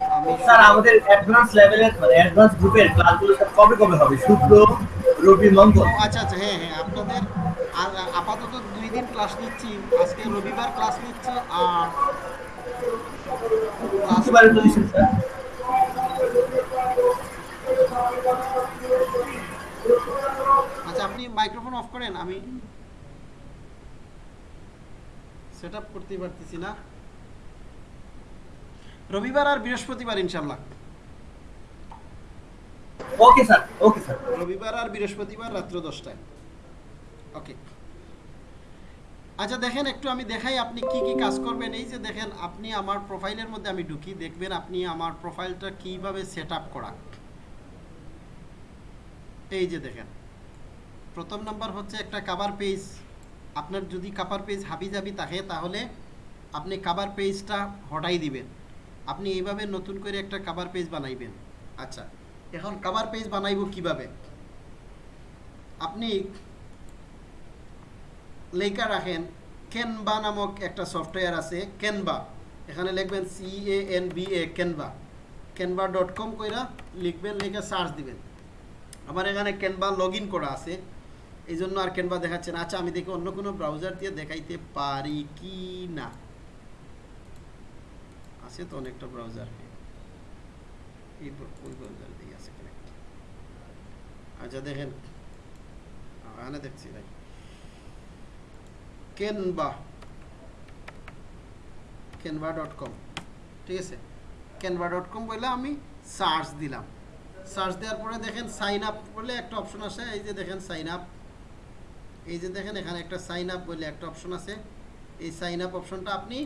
[SPEAKER 2] আমি
[SPEAKER 1] স্যার আমাদের অ্যাডভান্স লেভেলের মানে অ্যাডভান্স গ্রুপের ক্লাসগুলো স্যার কবে কবে হবে? শুক্র রবি মঙ্গল?
[SPEAKER 2] আচ্ছা আচ্ছা হ্যাঁ হ্যাঁ আপনাদের আর আপাতত দুই দিন ক্লাস নিচ্ছি। আজকে রবিবার ক্লাস নিচ্ছি আর
[SPEAKER 1] স্যার।
[SPEAKER 2] আচ্ছা আপনি মাইক্রোফোন অফ করেন আমি সেট আপ করতে পারতেছি না। রবিবার আর বৃহস্পতিবার ইনশাল্লাহ
[SPEAKER 1] ওকে স্যার ওকে স্যার
[SPEAKER 2] রবিবার আর বৃহস্পতিবার রাত্র দশটায়। ওকে আচ্ছা দেখেন, একটু আমি দেখাই আপনি কি কি কাজ করবেন। এই যে দেখেন, আপনি আমার প্রোফাইলের মধ্যে আমি ঢুকি, দেখবেন আপনি আমার প্রোফাইলটা কীভাবে সেট আপ করা। এই যে দেখেন, প্রথম নাম্বার হচ্ছে একটা কাভার পেজ আপনার যদি কাভার পেজ হাবি জাবি থাকে, তাহলে আপনি কাভার পেজটা হটাই দিবেন। আপনি এইভাবে নতুন করে একটা কাভার পেজ বানাইবেন। আচ্ছা এখন কাভার পেজ বানাইব কীভাবে? আপনি লেখা রাখেন ক্যানভা নামক একটা সফটওয়্যার আছে ক্যানভা এখানে লিখবেন C A N B A Canva Canva dot com কইরা লিখবেন, লিখে সার্চ দিবেন। আমার এখানে ক্যানভা লগ করা আছে। এই জন্য আর ক্যানভা দেখাচ্ছে না। আচ্ছা আমি দেখি অন্য কোনো ব্রাউজার দিয়ে দেখাইতে পারি কি না? আছে তো অনেকটা ব্রাউজার এই ওই ব্রাউজার দিয়ে আছে আচ্ছা দেখেন। এখানে দেখছি, ভাই। Canva Canva dot com. ঠিক আছে? ক্যানভা ডট কম বলে আমি সার্চ দিলাম। সার্চ দেওয়ার পরে দেখেন সাইন আপ বলে একটা অপশন আসে এই যে দেখেন সাইন আপ। এই যে দেখেন এখানে একটা সাইন আপ বলে একটা অপশন আছে। এই সাইন আপ অপশনটা আপনি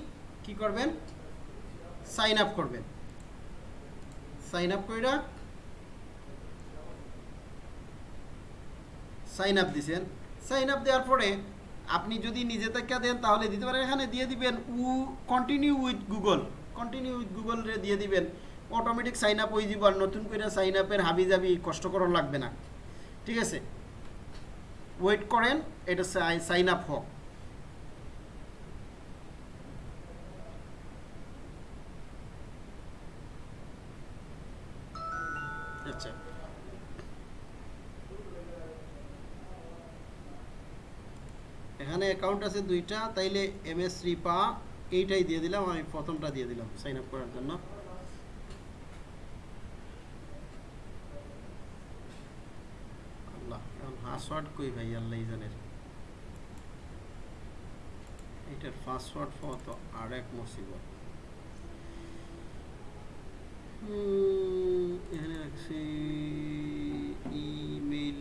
[SPEAKER 2] কি করবেন? সাইন আপ করবেন। সাইন আপ কইরা সাইন আপ দিছেন। সাইন আপ দেওয়ার পরে আপনি যদি নিজে থেকে দেন, তাহলে দিতে পারেন। এখানে দিয়ে দিবেন, উ continue with Google continue with Google রে দিয়ে দিবেন। অটোমেটিক সাইন আপ হয়ে যাব আর নতুন করে সাইন আপের হাবি যাবি কষ্ট করার লাগবে না। ঠিক আছে? ওয়েট করেন, এটা সাইন আপ হোক আচ্ছা এখানে অ্যাকাউন্ট আছে দুইটা, তাইলে এম এস রিপা এইটাই দিয়ে দিলাম, আমি প্রথমটা দিয়ে দিলাম সাইন আপ করার জন্য। পাসওয়ার্ড কই ভাই, আল্লাহ জানের। এটার পাসওয়ার্ড আর এক মুসিবত। এখানে ইমেল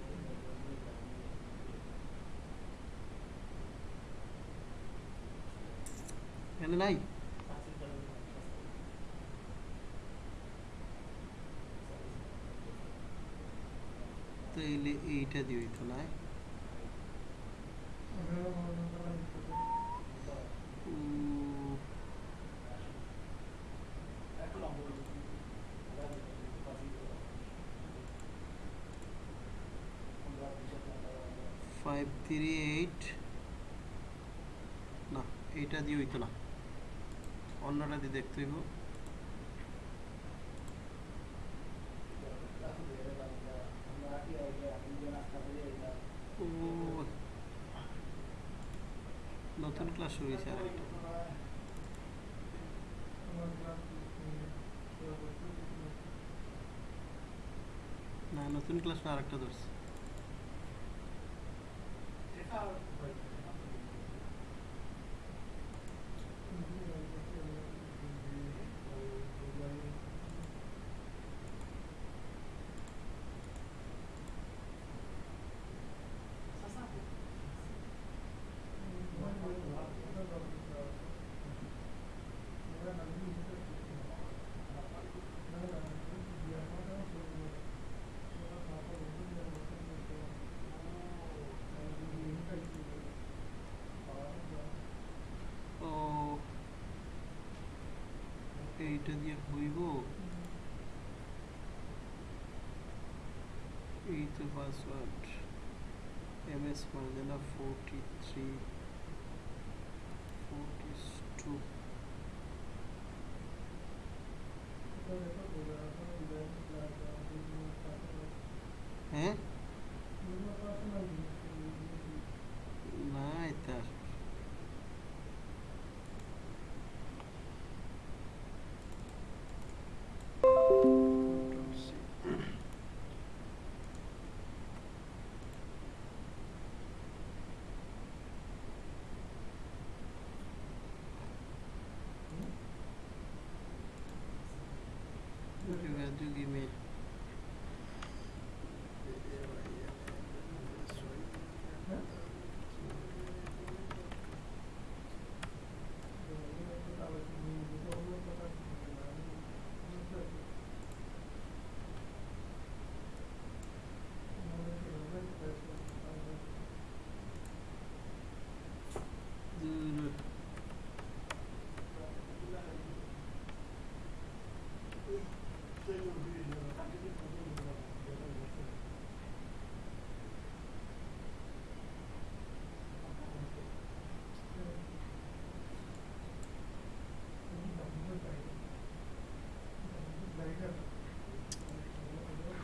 [SPEAKER 2] এখানে নাই? তো এইলে এইটা দিবি তো নাই ফাইভ থ্রি এইট না, এইটা দিয়ে হইতো না অন্যটা দিয়ে দেখতে হইব ও, নতুন ক্লাস শুরু হয়েছে না নতুন ক্লাস না আরেকটা ধরছে। এটা দিয়ে হইব এই তো পাসওয়ার্ড এম এস মার্জেনা ফোরটি থ্রি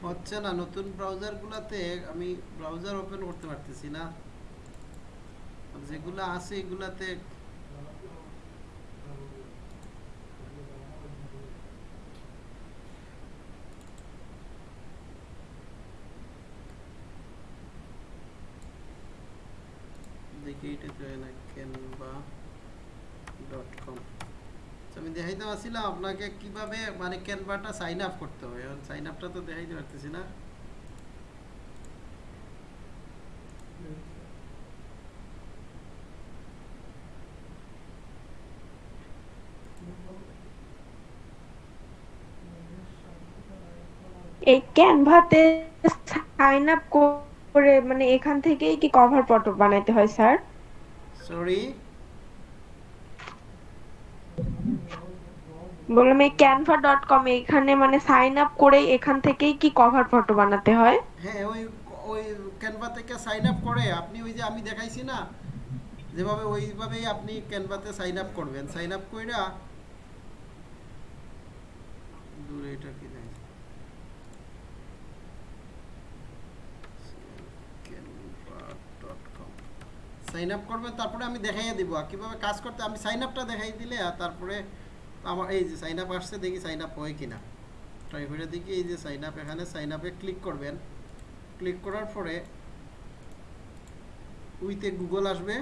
[SPEAKER 2] হচ্ছে না নতুন ব্রাউজার গুলাতে আমি ব্রাউজার ওপেন করতে পারতেছি না। যেগুলো আছে এগুলাতে দেখি এটা তো না ক্যানভা ডট কম আমি পারছিলাম আপনাকে কীভাবে মানে ক্যানভাটা সাইন আপ করতে হবে। সাইন আপটা তো দেখাইতে পারতেছি না।
[SPEAKER 3] এই ক্যানভাতে সাইন আপ করে মানে এখান থেকেই কি কভার ফটো বানাইতে হয় স্যার
[SPEAKER 2] সরি
[SPEAKER 3] বললাম, এই ক্যানভা ডট কম এখানে মানে সাইন আপ করে এখান থেকেই কি কভার ফটো বানাতে হয়?
[SPEAKER 2] হ্যাঁ ওই ওই ক্যানভা থেকে সাইন আপ করে। আপনি ওই যে আমি দেখাইছি না, যেভাবে ওইভাবেই আপনি ক্যানভাতে সাইন আপ করবেন। সাইন আপ কইরা দূরে এটা কি দেয় সাইন আপ করবেন, তারপরে আমি দেখাইয়া দিব। কীভাবে কাজ করতে আমি সাইন আপটা দেখাই দিলে তারপরে আমার এই যে সাইন আপ আসছে, দেখি সাইন আপ হয় কিনা। ট্রাই করে দেখি এই যে সাইন আপ এখানে সাইন আপে ক্লিক করবেন। ক্লিক করার পরে উইতে গুগল আসবে।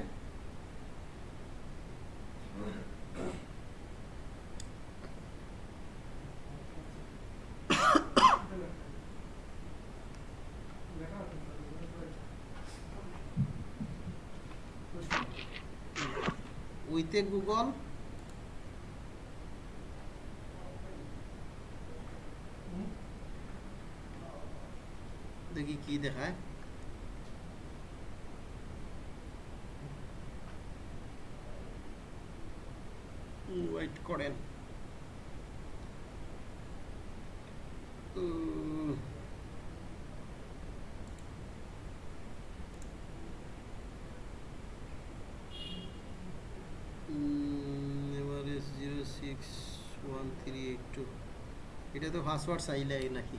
[SPEAKER 2] উইতে গুগল দেখি কি দেখায়? ওয়েট করেন। এইট টু এটা তো পাসওয়ার্ড চাইলে নাকি?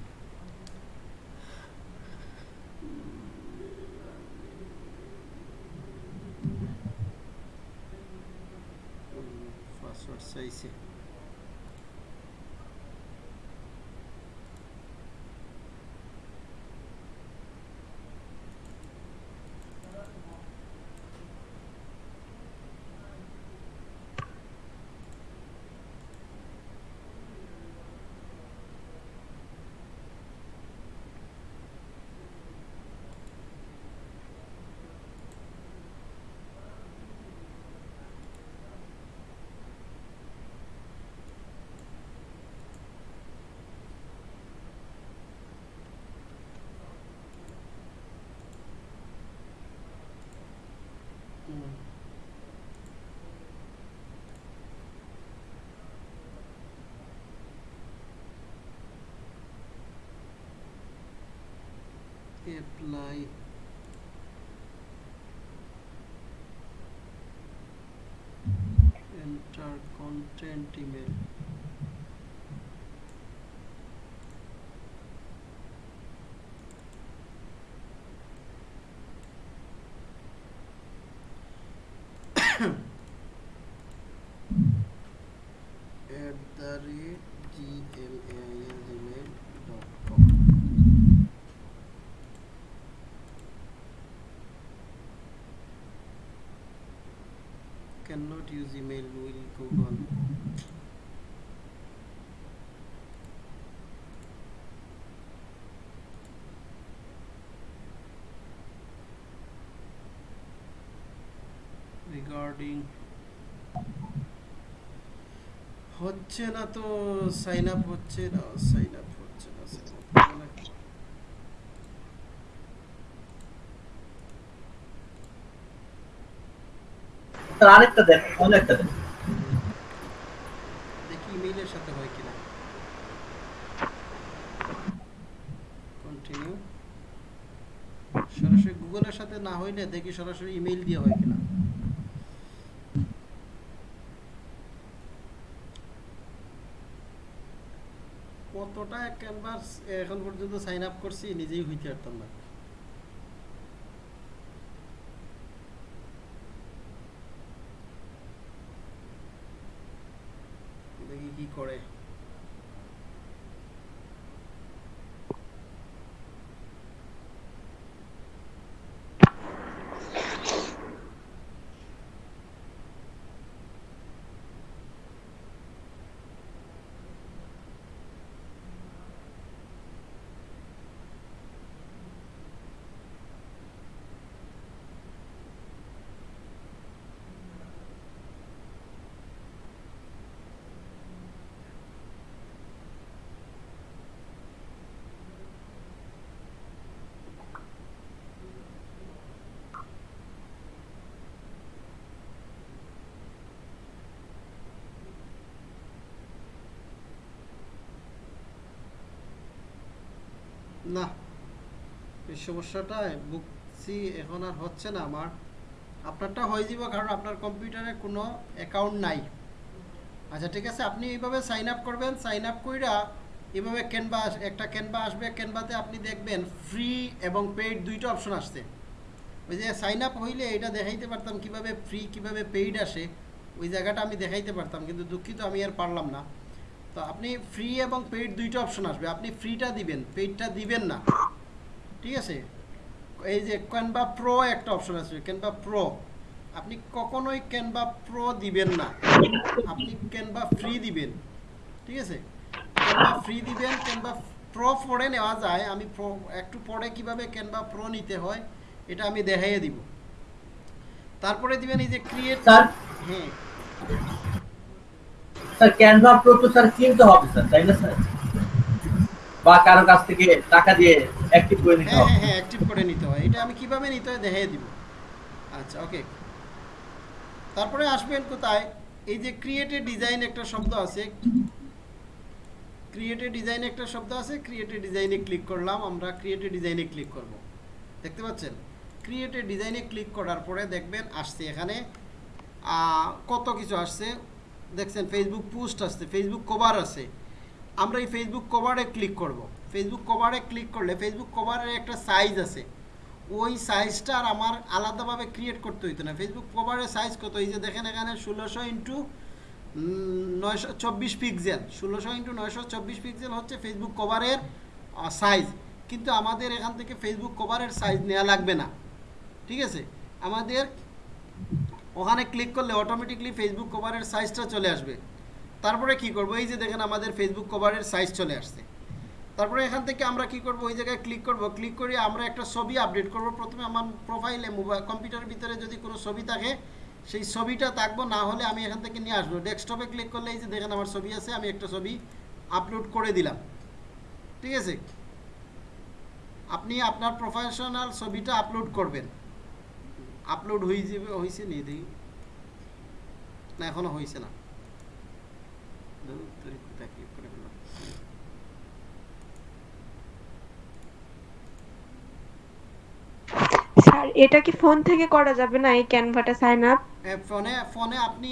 [SPEAKER 2] Apply enter content email cannot use email will google regarding হচ্ছে না তো সাইন আপ হচ্ছে না সাইন আপ
[SPEAKER 1] আরেকটা দেন, অন্য একটা
[SPEAKER 2] দেখি সাথে সরাসরি গুগলের সাথে না হইলে দেখি সরাসরি ইমেইল দিয়ে হয় কিনা। কতটা ক্যানভাস এখন পর্যন্ত সাইন আপ করছি নিজেই হইতে পারতাম না দেখি কি করে না এই সমস্যাটা বুঝছি এখন আর হচ্ছে না আমার। আপনারটা হয়ে যাব কারণ আপনার কম্পিউটারে কোনো অ্যাকাউন্ট নাই। আচ্ছা ঠিক আছে, আপনি এইভাবে সাইন আপ করবেন সাইন আপ কইরা এভাবে ক্যানভা একটা ক্যানভা আসবে ক্যানভাতে আপনি দেখবেন ফ্রি এবং পেইড দুইটা অপশন আসছে। ওই যে সাইন আপ হইলে এটা দেখাইতে পারতাম কীভাবে ফ্রি কীভাবে পেইড আসে, ওই জায়গাটা আমি দেখাইতে পারতাম, কিন্তু দুঃখিত আমি আর পারলাম না। তো আপনি ফ্রি এবং পেইড দুইটা অপশন আসবে। আপনি ফ্রিটা দিবেন পেইডটা দিবেন না। ঠিক আছে? এই যে ক্যানভা প্রো একটা অপশন আছে ক্যানভা প্রো আপনি কখনোই ক্যানভা প্রো দিবেন না। আপনি ক্যানভা ফ্রি দিবেন। ঠিক আছে? ক্যানভা ফ্রি দিবেন ক্যানভা প্রো পরে নেওয়া যায়। আমি প্রো একটু পরে কীভাবে ক্যানভা প্রো নিতে হয় এটা আমি দেখাইয়ে দিব। তারপরে দিবেন এই যে ক্রিয়েট হ্যাঁ।
[SPEAKER 1] স্যার ক্যানভা প্রো তো স্যার কিনতে হবে স্যার তাই না স্যার? বা কারও কাছ থেকে টাকা দিয়ে অ্যাক্টিভ করে নিতে
[SPEAKER 2] হ্যাঁ
[SPEAKER 1] হবে।
[SPEAKER 2] হ্যাঁ হ্যাঁ অ্যাক্টিভ করে নিতে হয়। এটা আমি কীভাবে নিতে হয় দেখিয়ে দিব। আচ্ছা ওকে তারপরে আসবেন কোথায়? এই যে ক্রিয়েটেড ডিজাইন একটা শব্দ আছে। ক্রিয়েটেড ডিজাইন একটা শব্দ আছে ক্রিয়েটেড ডিজাইনে ক্লিক করলাম আমরা ক্রিয়েটেড ডিজাইনে ক্লিক করব। দেখতে পাচ্ছেন? ক্রিয়েটেড ডিজাইনে ক্লিক করার পরে দেখবেন আসছে এখানে আহ, কত কিছু আসছে? দেখছেন ফেসবুক পোস্ট আসছে ফেসবুক কভার আছে আমরা এই ফেসবুক কভারে ক্লিক করব। ফেসবুক কভারে ক্লিক করলে ফেসবুক কভারের একটা সাইজ আছে ওই সাইজটা আর আমার আলাদাভাবে ক্রিয়েট করতে হইতো না। ফেসবুক কভারের সাইজ কত? এই যে দেখেন এখানে ষোলোশো ইন্টু নয়শো চব্বিশ পিক্সেল ষোলোশো ইন্টু নয়শো চব্বিশ পিক্সেল হচ্ছে ফেসবুক কভারের সাইজ কিন্তু আমাদের এখান থেকে ফেসবুক কভারের সাইজ নেওয়া লাগবে না। ঠিক আছে? আমাদের ওখানে ক্লিক করলে অটোমেটিকলি ফেসবুক কভারের সাইজটা চলে আসবে। তারপরে কি করব? এই যে দেখেন আমাদের ফেসবুক কভারের সাইজ চলে আসছে। তারপরে এখান থেকে আমরা কি করব? ওই জায়গায় ক্লিক করব। ক্লিক করে আমরা একটা ছবি আপডেট করব। প্রথমে আমার প্রোফাইলে মোবাইল কম্পিউটারের ভিতরে যদি কোনো ছবি থাকে, সেই ছবিটা থাকব। না হলে আমি এখান থেকে নিয়ে আসব। ডেস্কটপে ক্লিক করলে এই যে দেখেন আমার ছবি আছে, আমি একটা ছবি আপলোড করে দিলাম। ঠিক আছে? আপনি আপনার প্রফেশনাল ছবিটা আপলোড করবেন। আপলোড হয়ে যাবে হয়েছে নি দেখি না এখনও হয়েছে না। ফেললাম?
[SPEAKER 3] এটা কি ফোন থেকে করা যাবে না এই ক্যানভাটা সাইন আপ
[SPEAKER 2] ফোনে ফোনে আপনি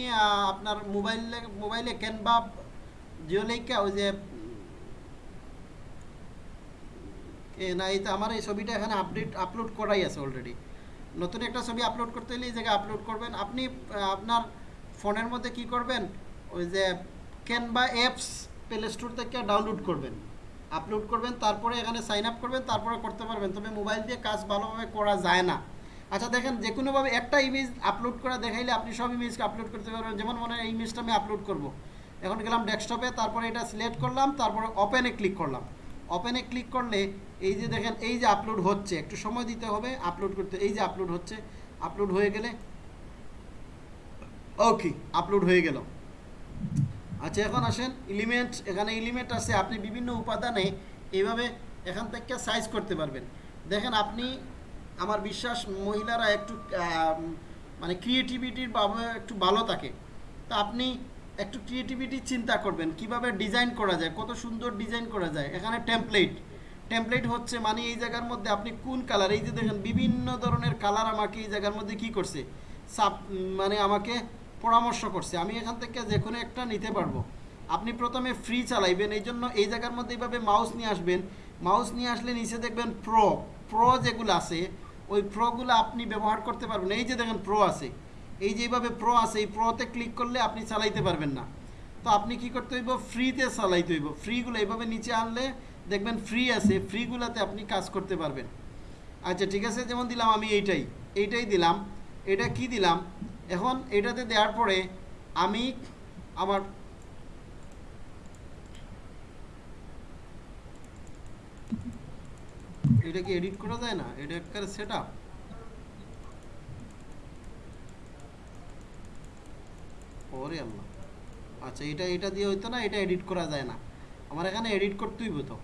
[SPEAKER 2] আপনার মোবাইলে মোবাইলে ক্যানভা জিওলেইকা ওই যে না এই তো আমার এই ছবিটা এখানে আপডেট আপলোড করাই আছে অলরেডি নতুন একটা ছবি আপলোড করতে হলে এই জায়গায় আপলোড করবেন। আপনি আপনার ফোনের মধ্যে কি করবেন? ওই যে ক্যানভা অ্যাপস প্লে স্টোর থেকে ডাউনলোড করবেন। আপলোড করবেন, তারপরে এখানে সাইন আপ করবেন, তারপরে করতে পারবেন। তবে মোবাইল দিয়ে কাজ ভালোভাবে করা যায় না। আচ্ছা দেখেন যে কোনোভাবে একটা ইমেজ আপলোড করা দেখাইলে আপনি সব ইমেজকে আপলোড করতে পারবেন। যেমন মনে হয় এই ইমেজটা আমি আপলোড করব। এখন গেলাম ডেস্কটপে তারপরে এটা সিলেক্ট করলাম, তারপরে ওপেনে ক্লিক করলাম। ওপেনে ক্লিক করলে এই যে দেখেন, এই যে আপলোড হচ্ছে, একটু সময় দিতে হবে আপলোড করতে, এই যে আপলোড হচ্ছে আপলোড হয়ে গেলে ওকে আপলোড হয়ে গেল। আচ্ছা এখন আসেন এলিমেন্ট এখানে এলিমেন্ট আছে, আপনি বিভিন্ন উপাদানে এইভাবে এখান থেকে সাইজ করতে পারবেন। দেখেন, আপনি, আমার বিশ্বাস, মহিলারা একটু মানে ক্রিয়েটিভিটির একটু ভালো থাকে। তা আপনি একটু ক্রিয়েটিভিটি চিন্তা করবেন, কীভাবে ডিজাইন করা যায়, কত সুন্দর ডিজাইন করা যায়, এখানে টেমপ্লেট টেমপ্লেট হচ্ছে মানে এই জায়গার মধ্যে আপনি কোন কালার এই যে দেখেন বিভিন্ন ধরনের কালার আমাকে এই জায়গার মধ্যে কি করছে সাব মানে আমাকে পরামর্শ করছে। আমি এখান থেকে যে কোনো একটা নিতে পারব। আপনি প্রথমে ফ্রি চালাইবেন, এই জন্য এই জায়গার মধ্যে এইভাবে মাউস নিয়ে আসবেন। মাউস নিয়ে আসলে নিচে দেখবেন প্রো প্রো যেগুলো আছে, ওই প্রোগুলো আপনি ব্যবহার করতে পারবেন। এই যে দেখেন প্রো আছে, এই যে এইভাবে প্রো আছে, এই প্রোতে ক্লিক করলে আপনি চালাইতে পারবেন না। তো আপনি কি করতে হইব? ফ্রিতে চালাইতে হইব। ফ্রিগুলো এইভাবে নিচে আনলে দেখবেন ফ্রি আছে ফ্রিগুলোতে আপনি কাজ করতে পারবেন। আচ্ছা ঠিক আছে, যেমন দিলাম আমি এইটাই। এইটাই দিলাম। এটা কি দিলাম? এখন এটাতে দেওয়ার পরে আমি আমার এটা কি এডিট করা যায় না? এটা একটা সেট আপ ওরে আল্লাহ। আচ্ছা এটা এটা দিয়ে হইতো না, এটা এডিট করা যায় না। আমার এখানে এডিট করতেই হতো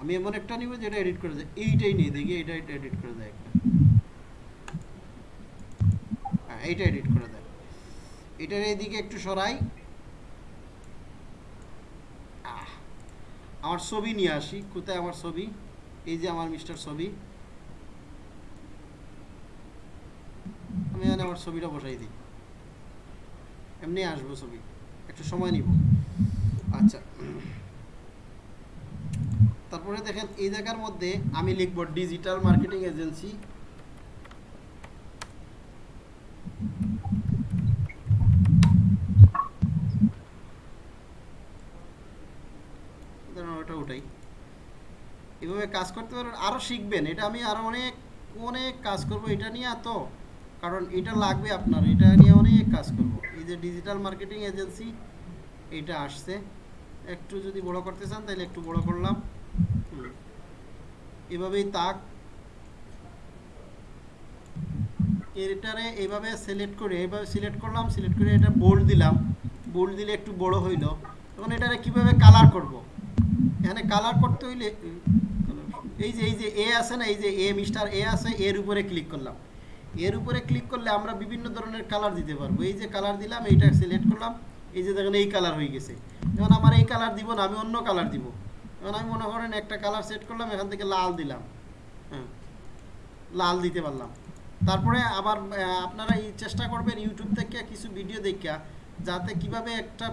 [SPEAKER 2] আমি এমন একটা নিব যেটা এডিট করে যায় এইটাই নিয়ে দেখি এটা এডিট করে দেয় একটা। হ্যাঁ এইটা এডিট করা যায় এটার এইদিকে একটু সরাই। আমার ছবি নিয়ে আসি। কোথায় আমার ছবি? এই যে আমার মিস্টার ছবি। আমি এখানে আমার ছবিটা বসাই দিই। এমনি আসব ছবি। একটু সময় নিব। আচ্ছা। তারপরে দেখেন এই জায়গার মধ্যে আমি লিখব ডিজিটাল মার্কেটিং এজেন্সি এভাবে কাজ করতে পারবেন আরও শিখবেন। এটা আমি আরও অনেক অনেক কাজ করব, এটা নিয়ে তো কারণ এটা লাগবে আপনার, এটা নিয়ে অনেক কাজ করব। এই যে ডিজিটাল মার্কেটিং এজেন্সি এটা আসছে। একটু যদি বড় করতে চান, তাহলে একটু বড় করলাম। এভাবেই তাক এটারে এইভাবে সিলেক্ট করে এইভাবে সিলেক্ট করলাম সিলেক্ট করে এটা বোল্ড দিলাম। বোল্ড দিলে একটু বড় হইল। এটারে কীভাবে কালার করব? এখানে কালার করতে হইলে এই যে এই যে এ আছে না, এই যে এ মিস্টার এ আছে, এর উপরে ক্লিক করলাম। এর উপরে ক্লিক করলে আমরা বিভিন্ন ধরনের কালার দিতে পারব। এই যে কালার দিলাম, এইটা সিলেক্ট করলাম। এই যে দেখেন এই কালার হয়ে গেছে। এখন আমার এই কালার দিব না, আমি অন্য কালার দিব। এখন আমি মনে করেন একটা কালার সেট করলাম, এখান থেকে লাল দিলাম। হ্যাঁ লাল দিতে পারলাম। তারপরে আবার আপনারা এই চেষ্টা করবেন ইউটিউব থেকে কিছু ভিডিও দেখা যাতে কীভাবে একটা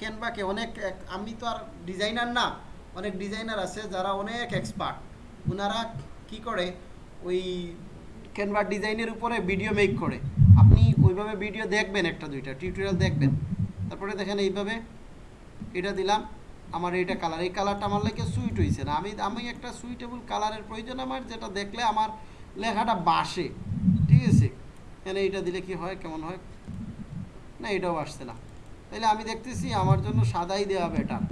[SPEAKER 2] ক্যানভাকে অনেক আমি তো আর ডিজাইনার না, অনেক ডিজাইনার আছে যারা অনেক এক্সপার্ট ওনারা কি করে, ওই ক্যানভা ডিজাইনের উপরে ভিডিও মেক করে। আপনি ওইভাবে ভিডিও দেখবেন একটা দুইটা টিউটোরিয়াল দেখবেন। তারপরে দেখেন এইভাবে এটা দিলাম। আমার এইটা কালার এই কালারটা আমার লাগে সুইট হয়েছে না। আমি আমি একটা সুইটেবল কালারের প্রয়োজন আমার, যেটা দেখলে আমার লেখাটা বাসে। ঠিক আছে? এখানে এইটা দিলে কি হয়, কেমন হয়? না, এটাও আসছে না। তাহলে আমি দেখতেছি আমার জন্য সাদাই দেওয়া বেটার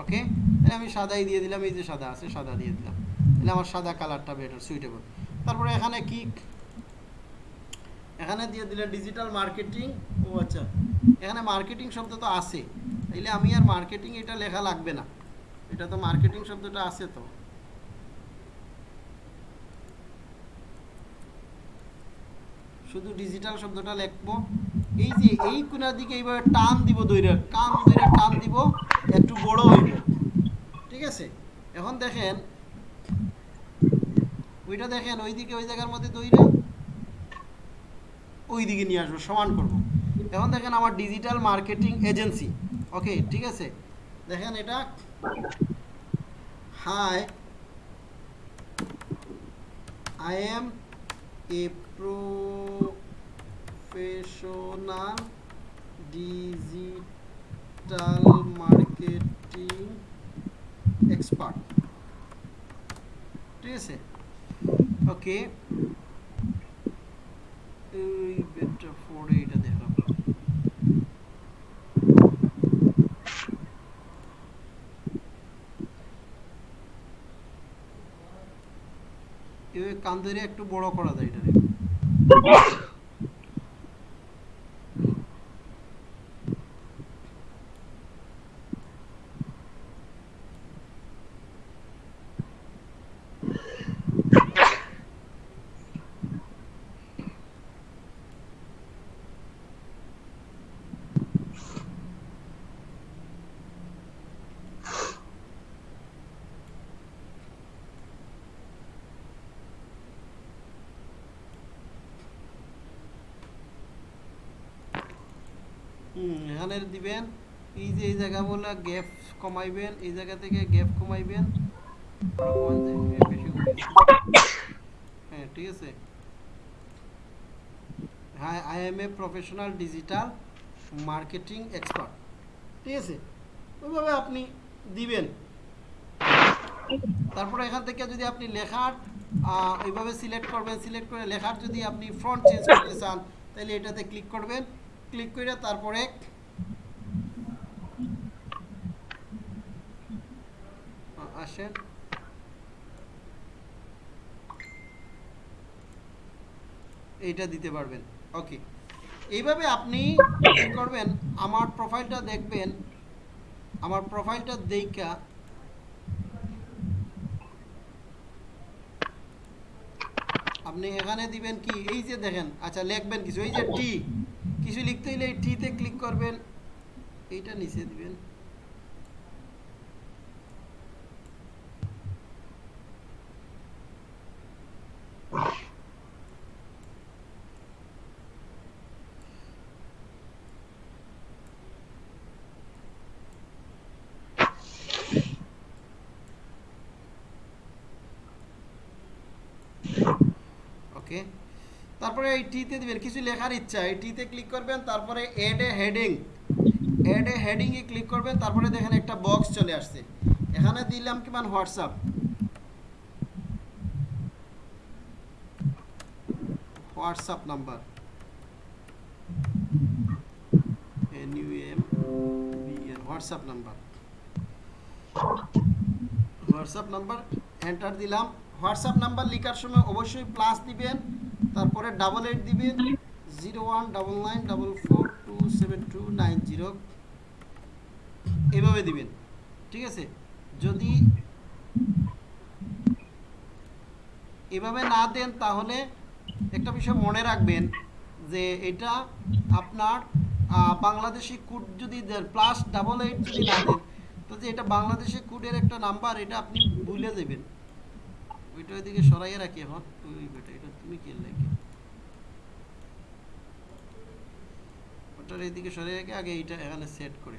[SPEAKER 2] ওকে তাহলে আমি সাদাই দিয়ে দিলাম, এই যে সাদা আছে, সাদা দিয়ে দিলাম। তাহলে আমার সাদা কালারটা বেটার সুইটেবল তারপরে এখানে কি এখানে দিয়ে দিলে ডিজিটাল মার্কেটিং ও আচ্ছা এখানে মার্কেটিং শব্দ তো আছে। তাইলে আমি আর মার্কেটিং এটা লেখা লাগবে না। এটা তো মার্কেটিং শব্দটা আছে তো। শুধু ডিজিটাল শব্দটা লিখব। এই যে এই কোনার দিকে এইভাবে টান দিব দইরা কান দইরা টান দিব, একটু বড় হইব। ঠিক আছে? এখন দেখেন, ওইটা দেখেন, ওইদিকে ওই জায়গার মধ্যে দইরা ওই দিকে নিয়ে আসব, সমান করব। এখন দেখেন আমার ডিজিটাল মার্কেটিং এজেন্সি ওকে ঠিক আছে? দেখেন এটা hi I am a professional digital marketing expert ঠিক আছে? ওকে এই বেটা ফোরে এটা দেখলাম এভাবে কান ধরে একটু বড় করা যায় এটারে এখানে দিবেন এই যে এই জায়গা বলে গ্যাপ কমাইবেন এই জায়গা থেকে গ্যাপ কমাইবেন। হ্যাঁ ঠিক আছে। হ্যাঁ I am a professional digital marketing expert ঠিক আছে? ওইভাবে আপনি দিবেন। তারপরে এখান থেকে যদি আপনি লেখার আহ, এইভাবে সিলেক্ট করবেন সিলেক্ট করে লেখার যদি আপনি ফ্রন্ট চেঞ্জ করতে চান তাহলে এটাতে ক্লিক করবেন। ক্লিক করে তারপরে আসেন এইটা দিতে পারবেন। ওকে এইভাবে আপনি করবেন, আমার প্রোফাইলটা দেখবেন, আমার প্রোফাইলটা দেখা আপনি এখানে দিবেন কি? এই যে দেখেন আচ্ছা লিখবেন কিছু। এই যে টি কিছু লিখতে হলে এই টিতে ক্লিক করবেন। এইটা নিচে দিবেন। ওকে? তারপরে এই টিতে দিবেন, কিছু লেখার ইচ্ছা, এই টিতে ক্লিক করবেন, তারপরে add a heading add a heading A click করবেন, তারপরে দেখেন একটা বক্স চলে আসছে। এখানে দিলাম কি মান? WhatsApp. WhatsApp number. N U M B N WhatsApp number. WhatsApp number enter দিলাম। হোয়াটসঅ্যাপ নাম্বার লেখার সময় অবশ্যই প্লাস দিবেন, তারপরে ডাবল এইট দিবেন zero one double nine double four two seven two nine zero এভাবে দিবেন, ঠিক আছে? যদি এভাবে না দেন, তাহলে একটা বিষয় মনে রাখবেন যে এটা আপনার বাংলাদেশি কোড যদি প্লাস ডাবল এইট যদি না দেন তো যে এটা বাংলাদেশি কোডের একটা নাম্বার এটা আপনি ভুলে দেবেন ওইটা ওইদিকে রাখি এখন। বেটা এটা তুমি কি লাগে ওটার এইদিকে সরিয়ে রেখে, আগে এইটা এখানে সেট করে।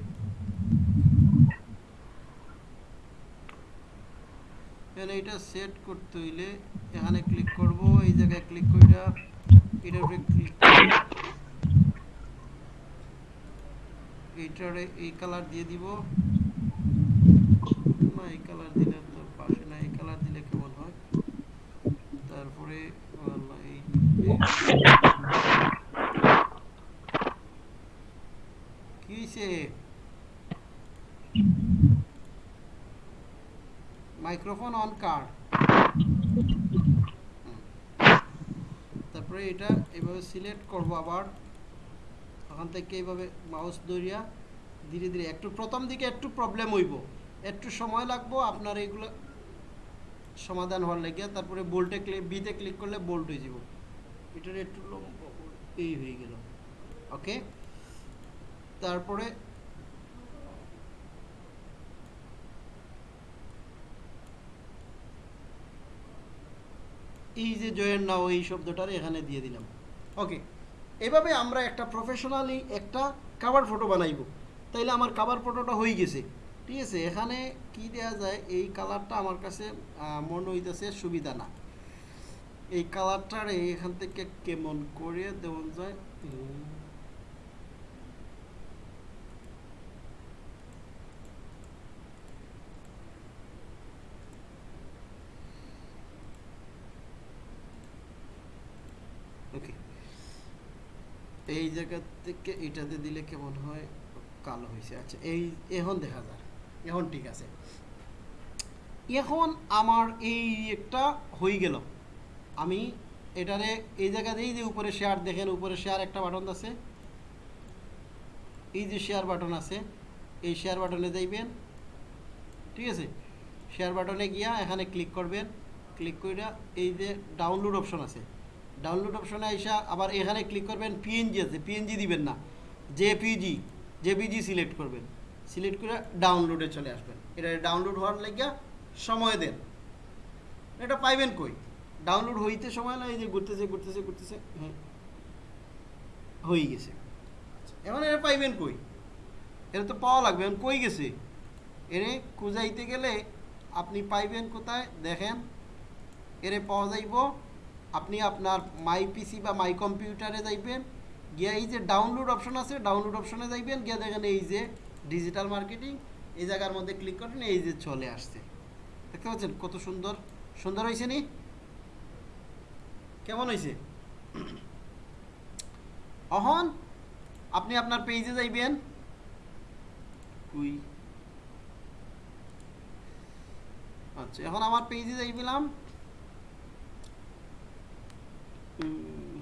[SPEAKER 2] এটা সেট করতে হইলে এখানে ক্লিক করব, এই জায়গায় ক্লিক কইরা এটার উপরে ক্লিক এইটারে এই কালার দিয়ে দিব। না, এই কালার দিলে তো পাশে না এই কালার দিলে কেমন হয় তারপরে আল্লাহ, এই এই- কি হয়েছে মাইক্রোফোন অন কার্ড তারপরে এটা এভাবে সিলেক্ট করব আবার। ওখান থেকে এইভাবে মাউস ধরিয়া ধীরে ধীরে একটু প্রথম দিকে একটু প্রবলেম হইব। একটু সময় লাগবো, আপনার এইগুলো সমাধান হওয়ার লেগে। তারপরে বোল্টে ক্লিক বিতে ক্লিক করলে বোল্ট হয়ে যাব। এটার একটু এই হয়ে গেল। ওকে? তারপরে এই যে জয়েন নাও এই শব্দটার এখানে দিয়ে দিলাম। ওকে? এভাবে আমরা একটা প্রফেশনালি একটা কাভার ফটো বানাইব। তাইলে আমার কাভার ফটোটা হয়ে গেছে। ঠিক আছে? এখানে কি দেওয়া যায়? এই কালারটা আমার কাছে মনে হইতেছে সুবিধা না। এই কালারটার এখান থেকে কেমন করে দেওয়া যায়? ওকে। এই জায়গা থেকে এটাতে দিলে কেমন হয়? কালো হয়েছে। আচ্ছা এই এখন দেখা যায় এখন ঠিক আছে। এখন আমার এই একটা হয়ে গেল। আমি এটারে এই জায়গা দিয়ে যে উপরে শেয়ার দেখেন, উপরে শেয়ার একটা বাটন আছে। এই যে শেয়ার বাটন আছে, এই শেয়ার বাটনে যাইবেন। ঠিক আছে? শেয়ার বাটনে গিয়া এখানে ক্লিক করবেন। ক্লিক করে এই যে ডাউনলোড অপশন আছে। ডাউনলোড অপশনে আইসা আবার এখানে ক্লিক করবেন পিএনজি আছে। পিএনজি দিবেন না। জেপিজি জেপিজি সিলেক্ট করবেন। সিলেক্ট করে ডাউনলোডে চলে আসবেন। এটা ডাউনলোড হওয়ার লাগিয়া সময় দেন। এটা পাইবেন কই? ডাউনলোড হইতে সময় না এই যে ঘুরতেছে ঘুরতেছে ঘুরতেছে হ্যাঁ হয়ে গেছে। এখন এটা পাইবেন কই? এটা তো পাওয়া লাগবে, এখন কই গেছে? এরে খুঁজাইতে গেলে আপনি পাইবেন কোথায়? দেখেন, এরে পাওয়া যাইব, আপনি আপনার মাই পিসি বা মাই কম্পিউটারে যাইবেন, গিয়া এই যে ডাউনলোড অপশন আছে ডাউনলোড অপশনে যাইবেন, গিয়া দেখেন এই যে ডিজিটাল মার্কেটিং এই জায়গার মধ্যে ক্লিক করেন এই যে চলে আসছে। দেখতে পাচ্ছেন কত সুন্দর? সুন্দর হয়েছে নি? কেমন হয়েছে অহন আপনি আপনার পেজে যাইবেন। কুই। আচ্ছা এখন আমার পেজে যাইবিলাম উম,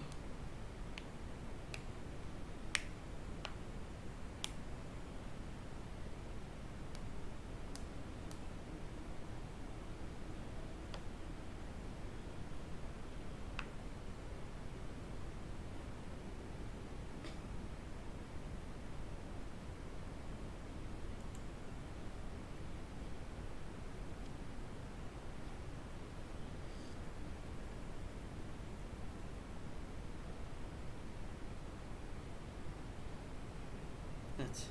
[SPEAKER 2] আচ্ছা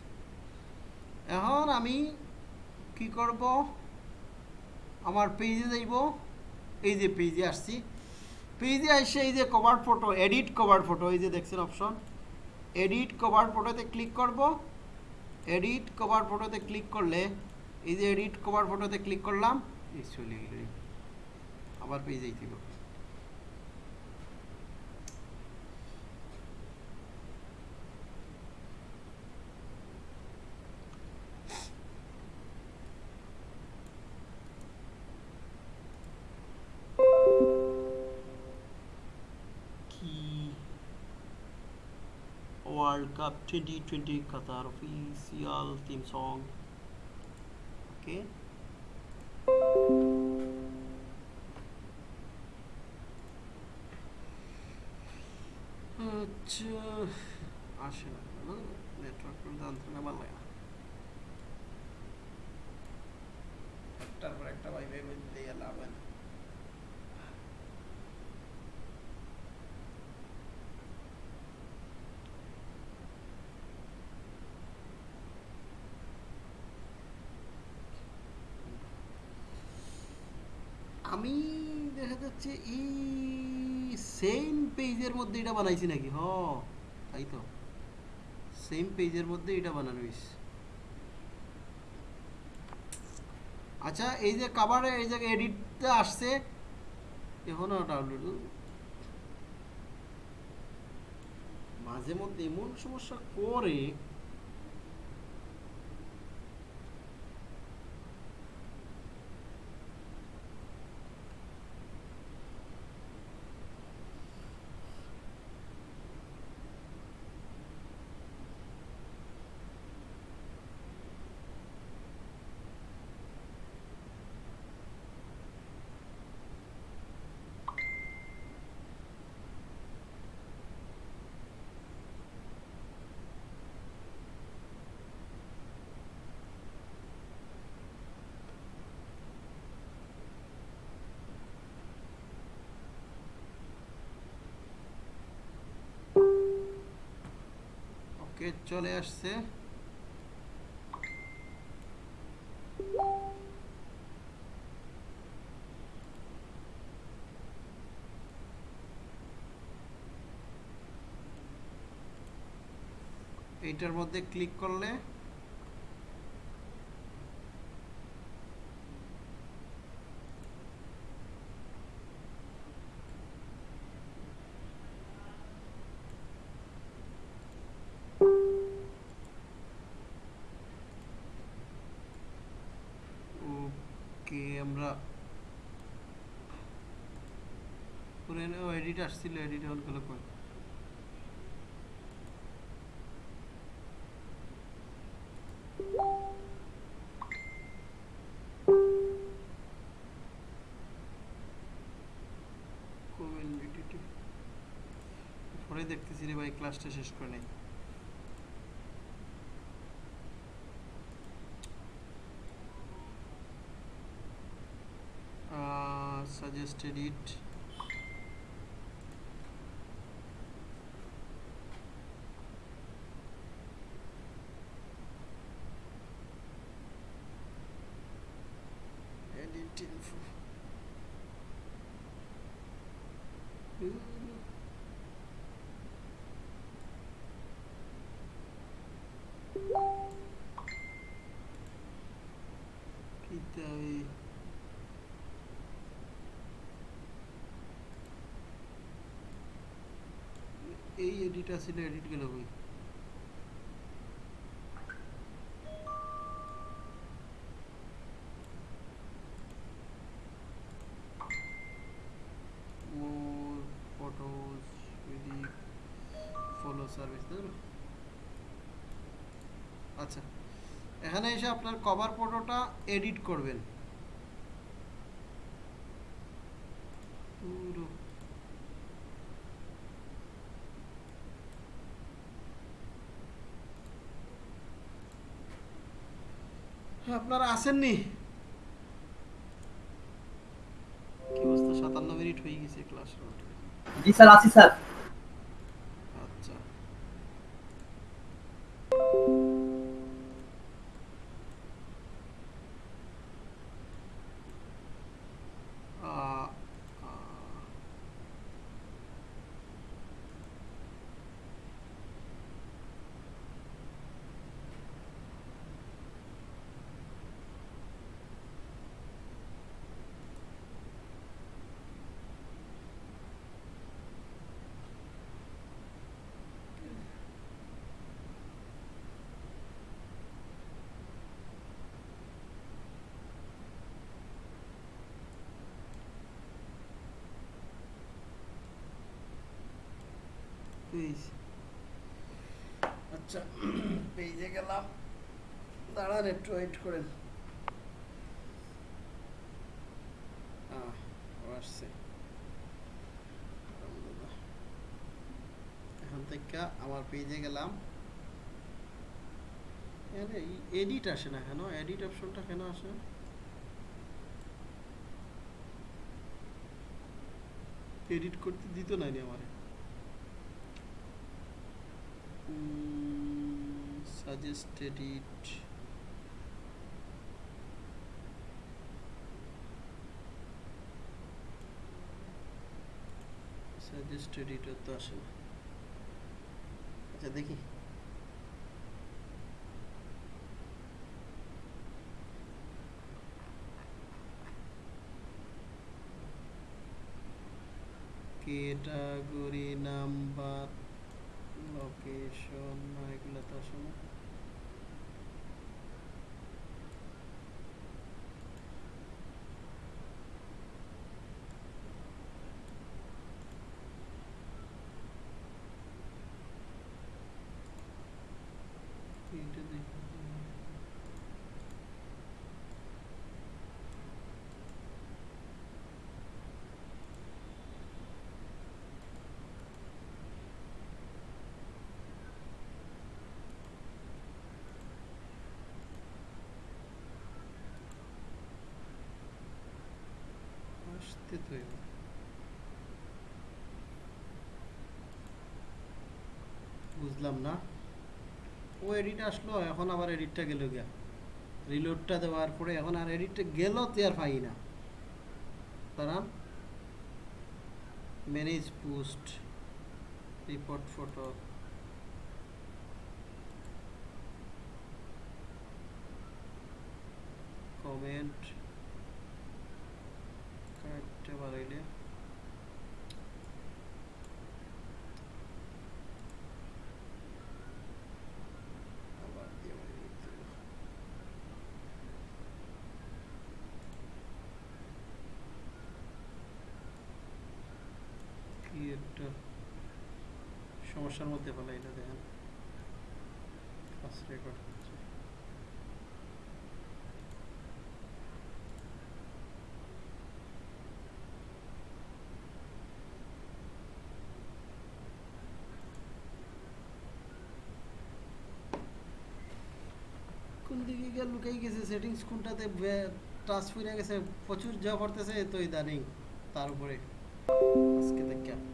[SPEAKER 2] এখন আমি কি করব? আমার পেজে যাইব। এই যে পেজে আসছি। পেজে আসছে এই যে cover photo edit cover photo এই যে দেখছেন অপশন এডিট কভার ফটোতে ক্লিক করব। এডিট কভার ফটোতে ক্লিক করলে, এই যে এডিট কভার ফটোতে ক্লিক করলাম চলে গেল। আবার পেজেই দিব Cup 2020 Qatar official theme song. Okay. আচ্ছা আসে না নেটওয়ার্ক জানতে না ভালো লাগে না একটার পর একটা ভাই ভাই বলতে লাভ হয় না আমি দেখা যাচ্ছে এই সেম পেজের মধ্যে এটা বানাইছি নাকি? হ, তাই তো। সেম পেজের মধ্যে এটা বানানো আচ্ছা এই যে কাভারে এই জায়গায় এডিটটা আসছে, এখনও ডাউনলোড মাঝে মধ্যে এমন সমস্যা করে ওকে চলে আসছে। এইটার মধ্যে ক্লিক করলে ওকে আমরা এডিট আসছিল এডিট অন করলে Community. পরে দেখতেছি রে ভাই ক্লাসটা শেষ করে নেই tested it edit info Kita এই এডিট আছিল এডিট গেল সার্ভিস আচ্ছা এখানে এসে আপনার কভার ফটোটা এডিট করবেন পুরো আপনারা আসেননি? কি অবস্থা? সাতান্ন মিনিট হয়ে গেছে ক্লাস
[SPEAKER 1] জি স্যার আসি স্যার।
[SPEAKER 2] পেজ আচ্ছা পেজে গেলাম। দাঁড়ান একটু ওয়েট করেন। আলহামদুলিল্লাহ। থেকে আমার পেজে গেলাম। এখানে এডিট আসে না কেন? এডিট অপশনটা কেন আসে? এডিট করতে দিত না আমারে। Mm, suggested it suggested it তো আসে না আচ্ছা দেখি ক্যাটাগরি নাম্বার লোকেশন না এগুলো তো আসে না এটা দেখি আসতে তো বুঝলাম না। ও এডিট আসলো, এখন আবার এডিটটা গেল গিয়া। রিলোডটা দেওয়ার পরে এখন আর এডিটটা গেল তে আর পাই না। দাঁড়ান। Manage post report photo comment কাটতে পারাইলে আবার দিয়ে বাড়ি দিতে হবে। কি একটা সমস্যার মধ্যে দেখেন। কোন দিকে গিয়ে লুকাই গেছে? সেটিংস কোনটাতে টাচ ফিরে গেছে? প্রচুর যা পড়তেছে, তো ইদানিং তার উপরে। আজকে দেখা।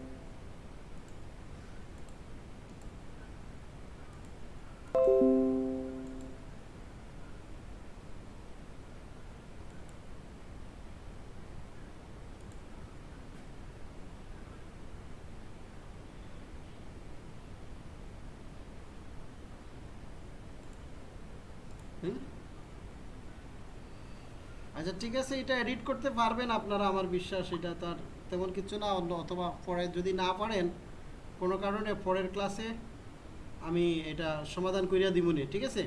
[SPEAKER 2] আচ্ছা ঠিক আছে এটা এডিট করতে পারবেন আপনারা আমার বিশ্বাস এটা তার তেমন কিছু না অন্য অথবা পরে যদি না পারেন কোনো কারণে পরের ক্লাসে আমি এটা সমাধান করিয়া দিবনি ঠিক আছে?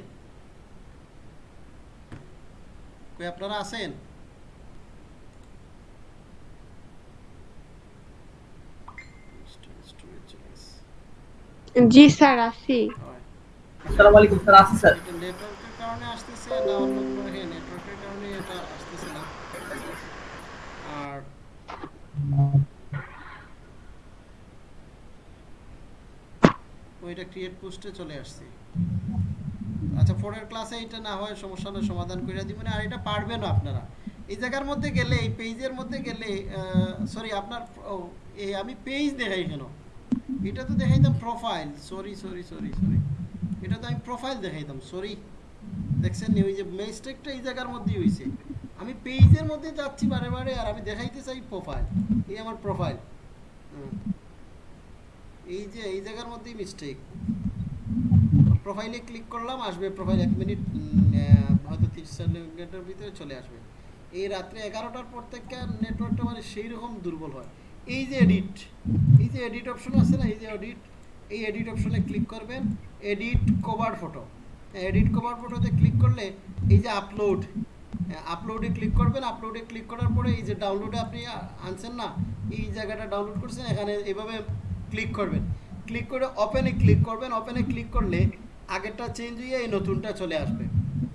[SPEAKER 2] কই আপনারা আছেন?
[SPEAKER 3] জি স্যার আছি
[SPEAKER 1] আসসালামু আলাইকুম স্যার আছি স্যার।
[SPEAKER 2] নেটওয়ার্কের কারণে আসতেছে না অন্য কোনো হ্যাঁ নেটওয়ার্কের কারণে এটা আসতেছে না আর ওইটা ক্রিয়েট পোস্টে চলে আসছে। আচ্ছা পরের ক্লাসে এটা না হয় সমস্যাটা সমাধান করে দিবেন। আর এটা পারবেন আপনারা। এই জায়গার মধ্যে গেলে, এই পেজের মধ্যে গেলে সরি আপনার এই আমি পেজ দেখাই কেন? এটা তো দেখাইতাম profile sorry sorry sorry sorry এটা তো আমি প্রোফাইল দেখাইতাম। সরি দেখছেন ওই যে মিস্টেকটা এই জায়গার মধ্যেই হয়েছে আমি পেজের মধ্যে যাচ্ছি বারে বারে আর আমি দেখাইতে চাই প্রোফাইল এই আমার প্রোফাইল এই যে, এই জায়গার মধ্যেই মিস্টেক প্রোফাইলে ক্লিক করলাম, আসবে প্রোফাইল এক মিনিট হয়তো তিরিশ মিনিটের ভিতরে চলে আসবে। এই রাত্রে এগারোটার পর থেকে নেটওয়ার্কটা মানে সেই রকম দুর্বল হয়। এই যে এডিট এই যে এডিট অপশন আছে না, এই যে এডিট এই এডিট অপশনে ক্লিক করবেন edit cover photo edit cover ফটোতে ক্লিক করলে এই যে আপলোড আপলোডে ক্লিক করবেন আপলোডে ক্লিক করার পরে এই যে ডাউনলোডে আপনি আনছেন না, এই জায়গাটা ডাউনলোড করছেন, এখানে এভাবে ক্লিক করবেন। ক্লিক করে ওপেনে ক্লিক করবেন। ওপেনে ক্লিক করলে আগেরটা চেঞ্জ হয়ে এই নতুনটা চলে আসবে।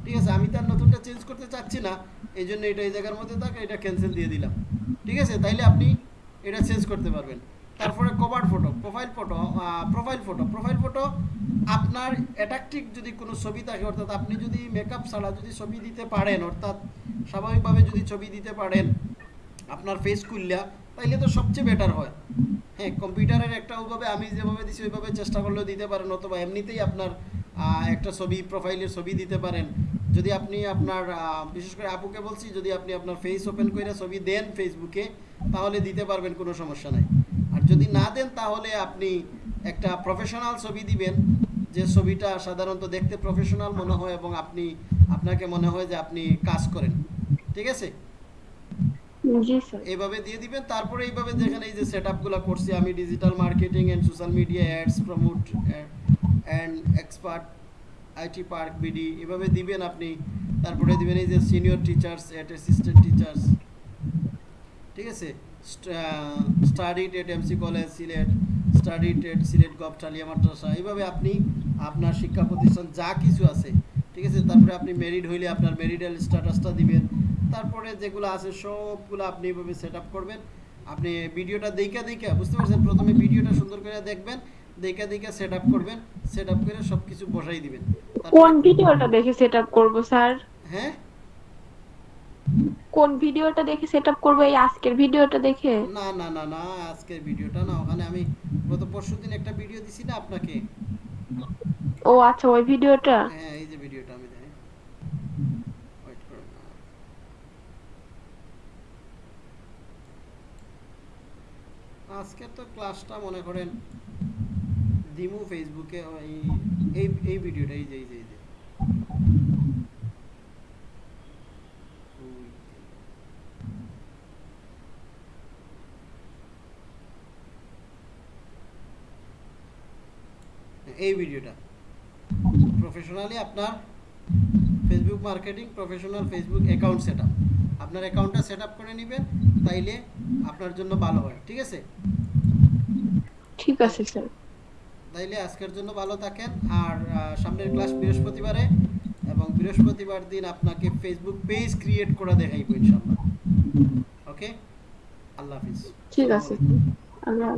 [SPEAKER 2] ঠিক আছে? আমি তার নতুনটা চেঞ্জ করতে চাচ্ছি না এই জন্য এটা এই জায়গার মধ্যে থাকে, এটা ক্যান্সেল দিয়ে দিলাম। ঠিক আছে? তাইলে আপনি এটা চেঞ্জ করতে পারবেন। তারপরে cover photo profile photo profile photo profile photo আপনার অ্যাট্রাকটিভ যদি কোনো ছবি থাকে, অর্থাৎ আপনি যদি মেকআপ ছাড়া যদি ছবি দিতে পারেন, অর্থাৎ স্বাভাবিকভাবে যদি ছবি দিতে পারেন, আপনার ফেস খুললা তাইলে তো সবচেয়ে বেটার হয়। হ্যাঁ কম্পিউটারের একটা ওইভাবে আমি যেভাবে দিছি, ওইভাবে চেষ্টা করলেও দিতে পারেন, অথবা এমনিতেই আপনার একটা ছবি প্রোফাইলের ছবি দিতে পারেন। যদি আপনি আপনার বিশেষ করে আপুকে বলছি, যদি আপনি আপনার ফেস ওপেন করে ছবি দেন ফেসবুকে তাহলে দিতে পারবেন, কোনো সমস্যা নাই। আর যদি না দেন, তাহলে আপনি একটা প্রফেশনাল ছবি দিবেন, যে ছবিটা সাধারণত দেখতে প্রফেশনাল মনে হয় এবং আপনি, আপনাকে মনে হয় যে আপনি কাজ করেন। ঠিক আছে? এইভাবে দিয়ে দিবেন, তারপরে এইভাবে এই যে করছি আমি digital marketing social media ads promote expert IT park BD এভাবে দিবেন আপনি। তারপরে দিবেন এই যে সিনিয়র টিচার্স অ্যাসিস্ট্যান্ট টিচার্স ঠিক আছে? Studied at MC college Sylhet studied at Sylhet gov টালিয়া মাদ্রাসা এইভাবে আপনি আপনার শিক্ষা প্রতিষ্ঠান যা কিছু আছে, ঠিক আছে? তারপরে আপনি মেরিড হইলে আপনার মেরিডাল স্ট্যাটাসটা দিবেন। তারপরে যেগুলো আছে সবগুলো আপনি এইভাবে সেট করবেন। আপনি ভিডিওটা দেখা দেখা বুঝতে পারছেন? প্রথমে ভিডিওটা সুন্দর করে দেখবেন দেখা দেখা সেট করবেন সেট করে সব কিছু বসাই দিবেন।
[SPEAKER 3] কোন ভিডিওটা দেখে সেট করব স্যার?
[SPEAKER 2] হ্যাঁ?
[SPEAKER 3] কোন ভিডিওটা দেখে সেট আপ করব এই আজকের ভিডিওটা দেখে?
[SPEAKER 2] না না না না আজকের ভিডিওটা না। ওখানে আমি গত পরশু দিন একটা ভিডিও দিছি না আপনাকে?
[SPEAKER 3] ও আচ্ছা ওই ভিডিওটা?
[SPEAKER 2] হ্যাঁ এই যে ভিডিওটা আমি দেখাই ওয়েট করুন আজকে তো ক্লাসটা মনে করেন দিমু ফেসবুকে এই এই ভিডিওটা এই যে এই যে। এই ভিডিওটা প্রফেশনালি আপনার Facebook marketing professional Facebook account set আপনার অ্যাকাউন্টটা সেট আপ করে নেবেন তাইলে আপনার জন্য ভালো হয় ঠিক আছে?
[SPEAKER 3] ঠিক আছে স্যার।
[SPEAKER 2] তাইলে আজকের জন্য ভালো থাকেন আর সামনের ক্লাস বৃহস্পতিবারে এবং বৃহস্পতিবার দিন আপনাকে ফেসবুক পেজ ক্রিয়েট করা দেখাইবো ইনশাআল্লাহ। ওকে আল্লাহ হাফিজ।
[SPEAKER 3] ঠিক আছে। আল্লাহ।